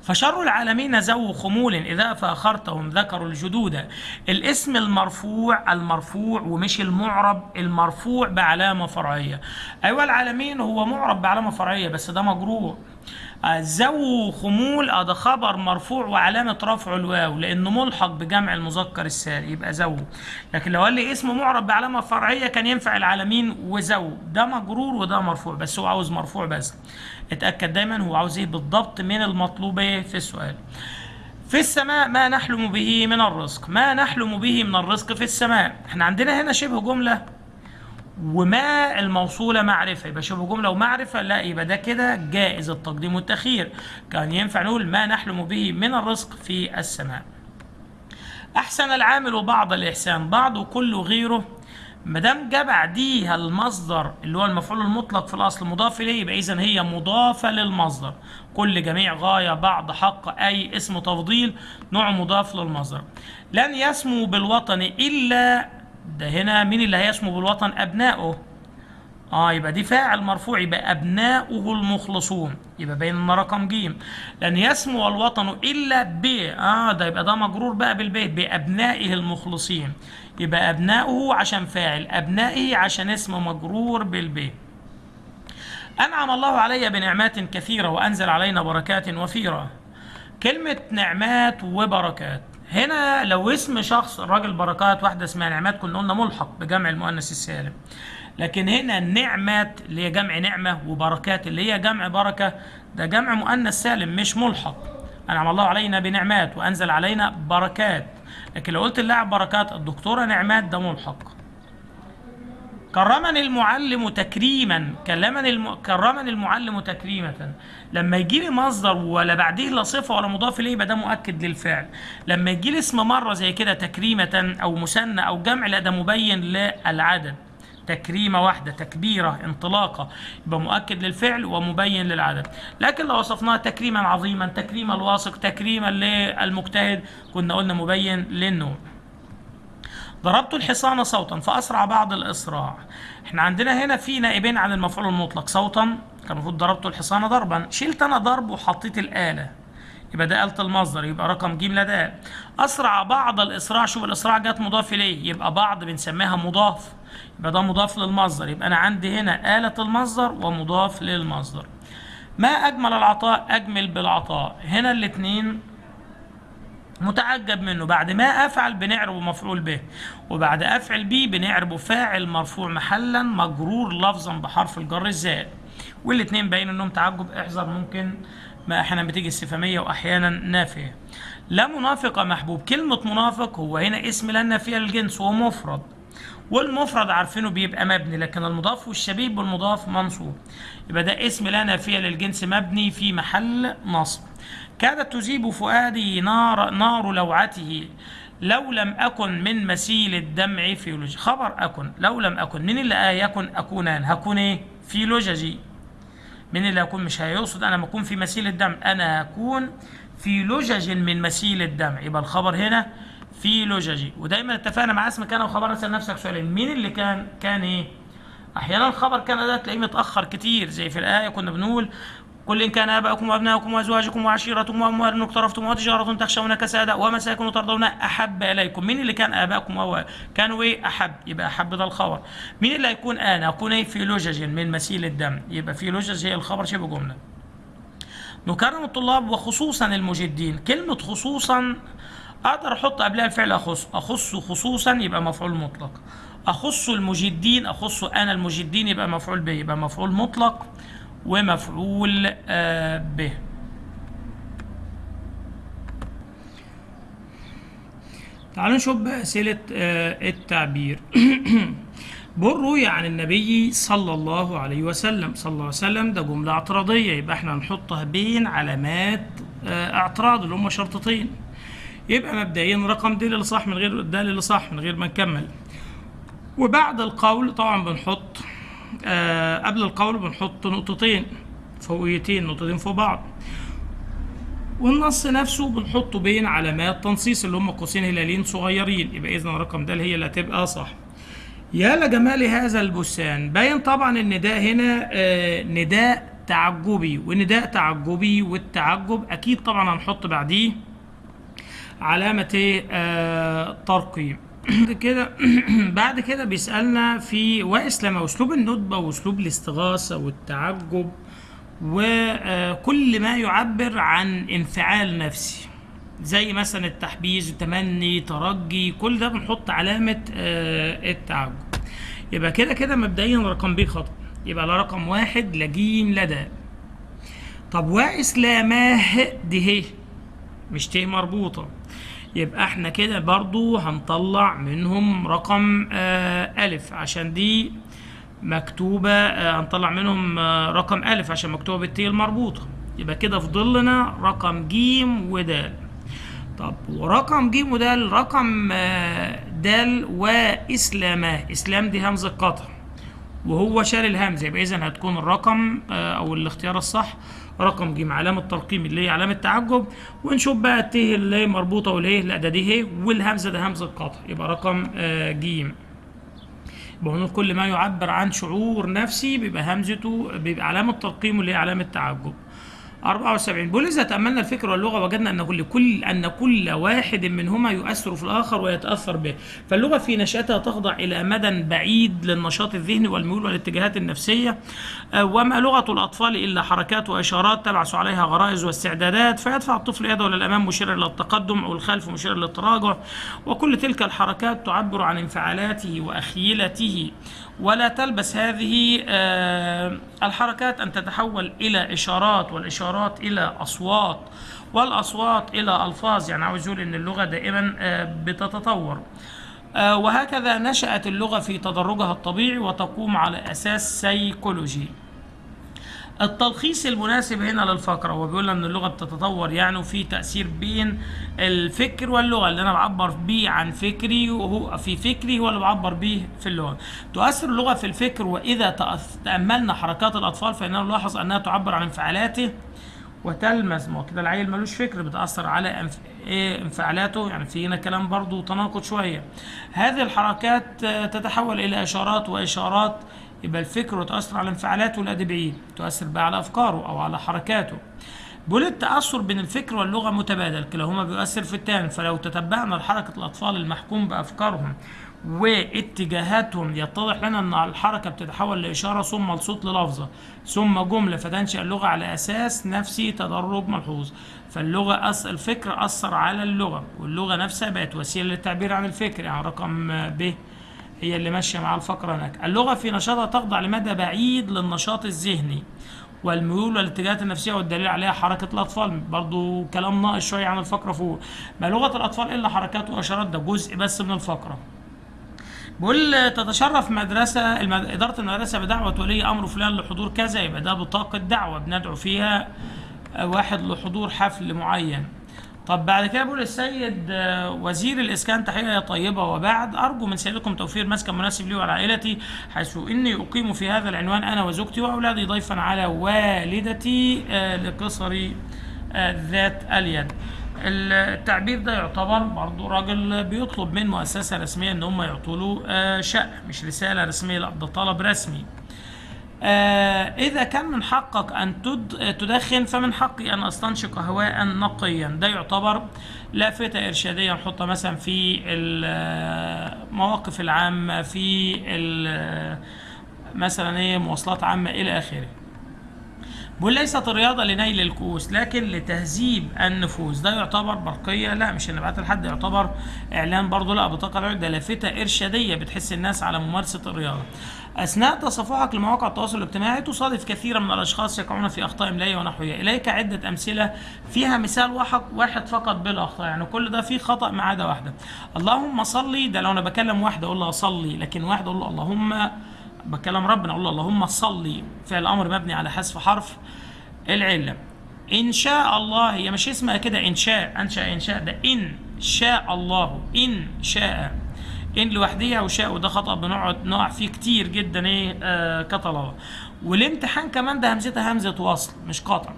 فشر العالمين ذو خمول إذا فأخرتهم ذكروا الجدود. الاسم المرفوع المرفوع ومش المعرب المرفوع بعلامة فرعية. أيوة العالمين هو معرب بعلامة فرعية بس ده مجرور ذو خمول آه ده خبر مرفوع وعلامة رفعه الواو لأنه ملحق بجمع المذكر السالم يبقى ذو لكن لو قال لي اسم معرب بعلامة فرعية كان ينفع العالمين وذو ده مجرور وده مرفوع بس هو عاوز مرفوع بس. اتأكد دايما هو عاوز إيه بالضبط من المطلوب في السؤال. في السماء ما نحلم به من الرزق. ما نحلم به من الرزق في السماء. إحنا عندنا هنا شبه جملة وما الموصولة معرفة. يبقى شبه جملة ومعرفة لا يبقى ده كده جائز التقديم والتأخير. كان ينفع نقول ما نحلم به من الرزق في السماء. أحسن العامل بعض الإحسان بعض وكل غيره. ما دام جه بعديها المصدر اللي هو المفعول المطلق في الأصل مضاف إليه يبقى اذا هي مضافة للمصدر. كل جميع غاية بعض حق أي اسم تفضيل نوع مضاف للمصدر. لن يسمو بالوطن إلا ده هنا مين اللي هيسمو بالوطن؟ ابنائه آه يبقى دي فاعل مرفوع يبقى أبناؤه المخلصون. يبقى باين إن رقم ج لن يسمو الوطن إلا ب آه ده يبقى ده مجرور بقى بالبيت بأبنائه المخلصين. يبقى أبناؤه عشان فاعل أبنائه عشان اسم مجرور بالب أنعم الله علي بنعمات كثيرة وأنزل علينا بركات وفيرة. كلمة نعمات وبركات. هنا لو اسم شخص الراجل بركات واحدة اسمها نعمات كنا قلنا ملحق بجمع المؤنث السالم. لكن هنا النعمات اللي هي جمع نعمة وبركات اللي هي جمع بركة ده جمع مؤنث سالم مش ملحق. أنعم الله علينا بنعمات وأنزل علينا بركات. لكن لو قلت اللاعب بركات الدكتورة نعمات ده ملحق. كرمني المعلم تكريما كلمني الم... كرمني المعلم تكريمة لما يجي لي مصدر ولا بعديه لا صفة ولا مضاف إليه يبقى ده مؤكد للفعل. لما يجي لي اسم مرة زي كده تكريمة أو مثنى أو جمع لا ده مبين للعدد. تكريمة واحدة تكبيرة انطلاقة. يبقى مؤكد للفعل ومبين للعدد. لكن لو وصفناها تكريما عظيما تكريما الواثق تكريما للمجتهد كنا قلنا مبين للنوع ضربت الحصان صوتا فأسرع بعض الإسراع إحنا عندنا هنا في نائبين عن المفعول المطلق. صوتا كان المفروض ضربت الحصان ضربا. شلت أنا ضرب وحطيت الآلة. يبقى ده آلة المصدر يبقى رقم ج لدى أسرع بعض الإسراع شوف الإسراع جت مضاف إليه. يبقى بعض بنسميها مضاف. يبقى ده مضاف للمصدر. يبقى أنا عندي هنا آلة المصدر ومضاف للمصدر. ما أجمل العطاء؟ أجمل بالعطاء. هنا الاتنين متعجب منه. بعد ما أفعل بنعربه مفعول به وبعد أفعل به بنعربه فاعل مرفوع محلا مجرور لفظا بحرف الجر الزائد. والاثنين باين إنهم تعجب. احذر ممكن ما أحيانا بتيجي استفهامية واحيانا نافية. لا منافق محبوب. كلمة منافق هو هنا اسم لا نافية للجنس وهو مفرد. والمفرد عارفينه بيبقى مبني لكن المضاف والشبيه بالمضاف منصوب. يبقى ده اسم لا نافية للجنس مبني في محل نصب. كادت تذيب فؤادي نار نار لوعته. لو لم أكن من مسيل الدمع في لجج خبر أكن. لو لم أكن. من اللي آه يكن؟ أكونان هكون إيه؟ في لججي من اللي أكون؟ مش هيقصد أنا ما أكون في مسيل الدمع. أنا هكون في لجج من مسيل الدمع. يبقى الخبر هنا في لججي ودايما اتفقنا مع اسم كان وخبر اسأل نفسك سؤالين. مين اللي كان كان إيه؟ أحيانا الخبر كان ده تلاقيه متأخر كتير. زي في الآية كنا بنقول قل إن كان آباؤكم وأبناؤكم وأزواجكم وعشيرتكم وأموال اقترفتم وتجارة تخشون كسادة ومساكن ترضون أحب إليكم. مين اللي كان آباؤكم أو كانوا إيه؟ أحب. يبقى أحب ده الخبر. مين اللي هيكون أنا أكون إيه؟ في لجج من مسيل الدم. يبقى في لجج هي الخبر شبه جملة. نكرم الطلاب وخصوصا المجدين. كلمة خصوصا أقدر أحط قبلها الفعل أخص. أخص خصوصا يبقى مفعول مطلق. أخص المجدين أخص أنا المجدين يبقى مفعول به يبقى مفعول مطلق. ومفعول آه به. تعالوا نشوف بقى أسئلة آه التعبير. بروي عن النبي صلى الله عليه وسلم. صلى الله عليه وسلم ده جملة اعتراضية يبقى إحنا هنحطها بين علامات آه اعتراض اللي هم شرطتين. يبقى مبدئيا رقم د اللي صح من غير د اللي صح من غير ما نكمل. وبعد القول طبعا بنحط آه قبل القول بنحط نقطتين فوقيتين نقطتين فوق بعض. والنص نفسه بنحطه بين علامات تنصيص اللي هم قوسين هلالين صغيرين. يبقى اذا رقم د هي اللي هتبقى صح. يا لجمال هذا البستان. باين طبعا النداء هنا آه نداء تعجبي. ونداء تعجبي والتعجب أكيد طبعا هنحط بعديه علامة إيه ترقيم. كده بعد كده بيسألنا في واسلم أسلوب الندبة وأسلوب الاستغاثة والتعجب وكل ما يعبر عن انفعال نفسي زي مثلا التحبيز التمني ترجي كل ده بنحط علامة آه التعجب. يبقى كده كده مبدئيا رقم ب خطأ. يبقى لا رقم واحد لجيم لدى طب واسلاماه دي هي مش ت مربوطة. يبقى إحنا كده برضو هنطلع منهم رقم آه ألف. عشان دي مكتوبة آه هنطلع منهم آه رقم ألف عشان مكتوبة بالتي المربوطة. يبقى كده فضل لنا رقم جيم ودال. طب ورقم جيم ودال رقم دال وإسلاماه إسلام دي همزة قطع وهو شال الهمزة. يبقى إذا هتكون الرقم أو الاختيار الصح رقم ج علامة ترقيم اللي هي علامة تعجب. ونشوف بقى الت اللي هي مربوطة والهي لا ده دي هي والهمزة ده همزة قطع يبقى رقم آه ج يبقى كل ما يعبر عن شعور نفسي بيبقى همزته بيبقى علامة ترقيم اللي هي علامة تعجب. 74 بيقول إذا تأملنا الفكر واللغة وجدنا أن كل كل أن كل واحد منهما يؤثر في الآخر ويتأثر به. فاللغة في نشأتها تخضع إلى مدى بعيد للنشاط الذهني والميول والاتجاهات النفسية آه، وما لغة الأطفال إلا حركات وإشارات تبعث عليها غرائز واستعدادات فيدفع الطفل يده إلى الأمام مشيرا إلى التقدم أو الخلف مشيرا للتراجع وكل تلك الحركات تعبر عن انفعالاته وأخيلته. ولا تلبس هذه آه، الحركات أن تتحول إلى إشارات والإشارات إلى أصوات والأصوات إلى ألفاظ. يعني عاوز يقول إن اللغة دائما آه، بتتطور. آه، وهكذا نشأت اللغة في تدرجها الطبيعي وتقوم على أساس سيكولوجي. التلخيص المناسب هنا للفقرة هو بيقول إن اللغة بتتطور يعني وفي تأثير بين الفكر واللغة اللي أنا بعبر بيه عن فكري وهو في فكري هو اللي بعبر بيه في اللغة. تؤثر اللغة في الفكر تأث- تأملنا حركات الأطفال فإننا نلاحظ أنها تعبر عن انفعالاته وتلمس. ما كده العيل ملوش فكر بتأثر على انف... إيه انفعالاته؟ يعني في هنا كلام برضو تناقض شوية. هذه الحركات تتحول إلى إشارات وإشارات يبقى الفكر وتأثر على انفعالاته الأدي بعيد تؤثر بقى على أفكاره أو على حركاته. بيقول التأثر بين الفكر واللغة متبادل كلاهما بيؤثر في الثاني فلو تتبعنا حركة الأطفال المحكوم بأفكارهم واتجاهاتهم يتضح لنا إن الحركة بتتحول لإشارة ثم لصوت للفظة ثم جملة فتنشا اللغة على أساس نفسي تدرج ملحوظ. فاللغة أس الفكر أثر على اللغة واللغة نفسها بقت وسيلة للتعبير عن الفكر يعني رقم ب هي اللي ماشية مع الفقرة هناك. اللغة في نشاطها تخضع لمدى بعيد للنشاط الذهني والميول والاتجاهات النفسية والدليل عليها حركة الأطفال. برضو كلام ناقص شوية عن الفقرة فوق. ما لغة الأطفال إلا حركات وإشارات ده جزء بس من الفقرة. بيقول تتشرف مدرسة المد... إدارة المدرسة بدعوة ولي أمر فلان لحضور كذا يبقى ده بطاقة دعوة. بندعو فيها واحد لحضور حفل معين. طب بعد كده بيقول السيد آه، وزير الإسكان تحية طيبة وبعد أرجو من سيادتكم توفير مسكن مناسب لي وعائلتي حيث إني أقيم في هذا العنوان أنا وزوجتي وأولادي ضيفا على والدتي آه، لقصر آه، ذات اليد التعبير ده يعتبر برضو راجل بيطلب من مؤسسة رسمية إن هم يعطوا له شقة مش رسالة رسمية لأ ده طلب رسمي. إذا كان من حقك أن تد- تدخن فمن حقي أن أستنشق هواء نقيا. ده يعتبر لافتة إرشادية نحطها مثلا في المواقف العامة في مثلا إيه مواصلات عامة إلى آخره. بيقول ليست الرياضة لنيل الكؤوس لكن لتهذيب النفوس ده يعتبر برقية لا مش نبعت لحد يعتبر إعلان برضه لا بطاقة العيد ده لافتة إرشادية بتحس الناس على ممارسة الرياضة. أثناء تصفحك لمواقع التواصل الاجتماعي تصادف كثيرا من الأشخاص يقعون في أخطاء إملائية ونحوية. إليك عدة أمثلة فيها مثال واحد واحد فقط بلا أخطاء يعني كل ده فيه خطأ ما عدا واحدة. اللهم صلي ده لو أنا بكلم واحدة أقول له صلي لكن واحد أقول له اللهم بكلم ربنا أقول له اللهم صلي فعل أمر مبني على حذف حرف العلة. إن شاء الله هي مش اسمها كده إن شاء انشا إن شاء ده إن شاء الله إن شاء. إن لوحديها وشاء وده خطأ بنقعد نقع فيه كتير جدا إيه آه كطلبة. والامتحان كمان ده همزتها همزة وصل مش قطع.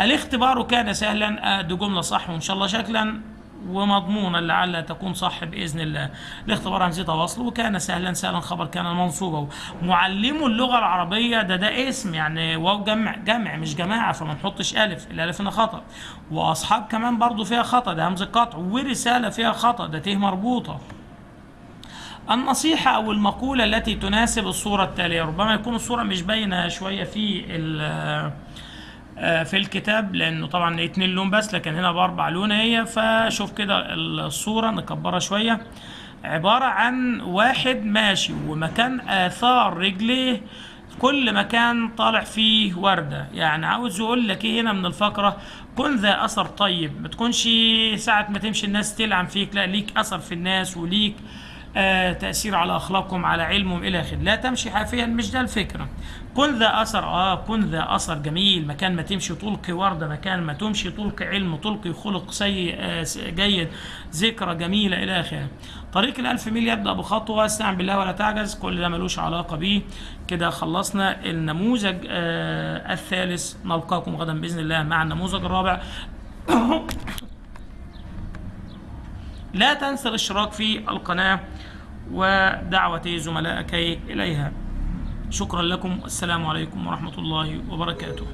الاختبار كان سهلا آه دي جملة صح وإن شاء الله شكلا ومضمونا لعل تكون صح باذن الله. الاختبار همزتها وصل وكان سهلا سهلا خبر كان منصوبا. معلم اللغة العربية ده ده اسم يعني واو جمع جمع مش جماعة فما نحطش ألف الألف هنا خطأ. وأصحاب كمان برضو فيها خطأ ده همزة قطع ورسالة فيها خطأ ده ته مربوطة. النصيحة أو المقولة التي تناسب الصورة التالية ربما يكون الصورة مش باينة شوية في في الكتاب لأنه طبعا اتنين لون بس لكن هنا بأربع لون هي. فشوف كده الصورة نكبرها شوية. عبارة عن واحد ماشي ومكان آثار رجليه كل مكان طالع فيه وردة. يعني عاوز يقول لك إيه هنا من الفقرة كن ذا أثر طيب. ما تكونش ساعة ما تمشي الناس تلعن فيك لا ليك أثر في الناس وليك آه تأثير على أخلاقهم على علمهم إلى آخره. لا تمشي حافيا مش ده الفكرة كن ذا أثر آه كن ذا أثر جميل. مكان ما تمشي تلقي وردة مكان ما تمشي تلقي علم تلقي خلق سيء آه جيد ذكرى جميلة إلى آخره. طريق الألف ميل يبدأ بخطوة. استعن بالله ولا تعجز. كل ده ملوش علاقة بيه. كده خلصنا النموذج آه الثالث. نلقاكم غدا بإذن الله مع النموذج الرابع. لا تنسى الاشتراك في القناة. ودعوة زملائك إليها. شكرا لكم. والسلام عليكم ورحمة الله وبركاته.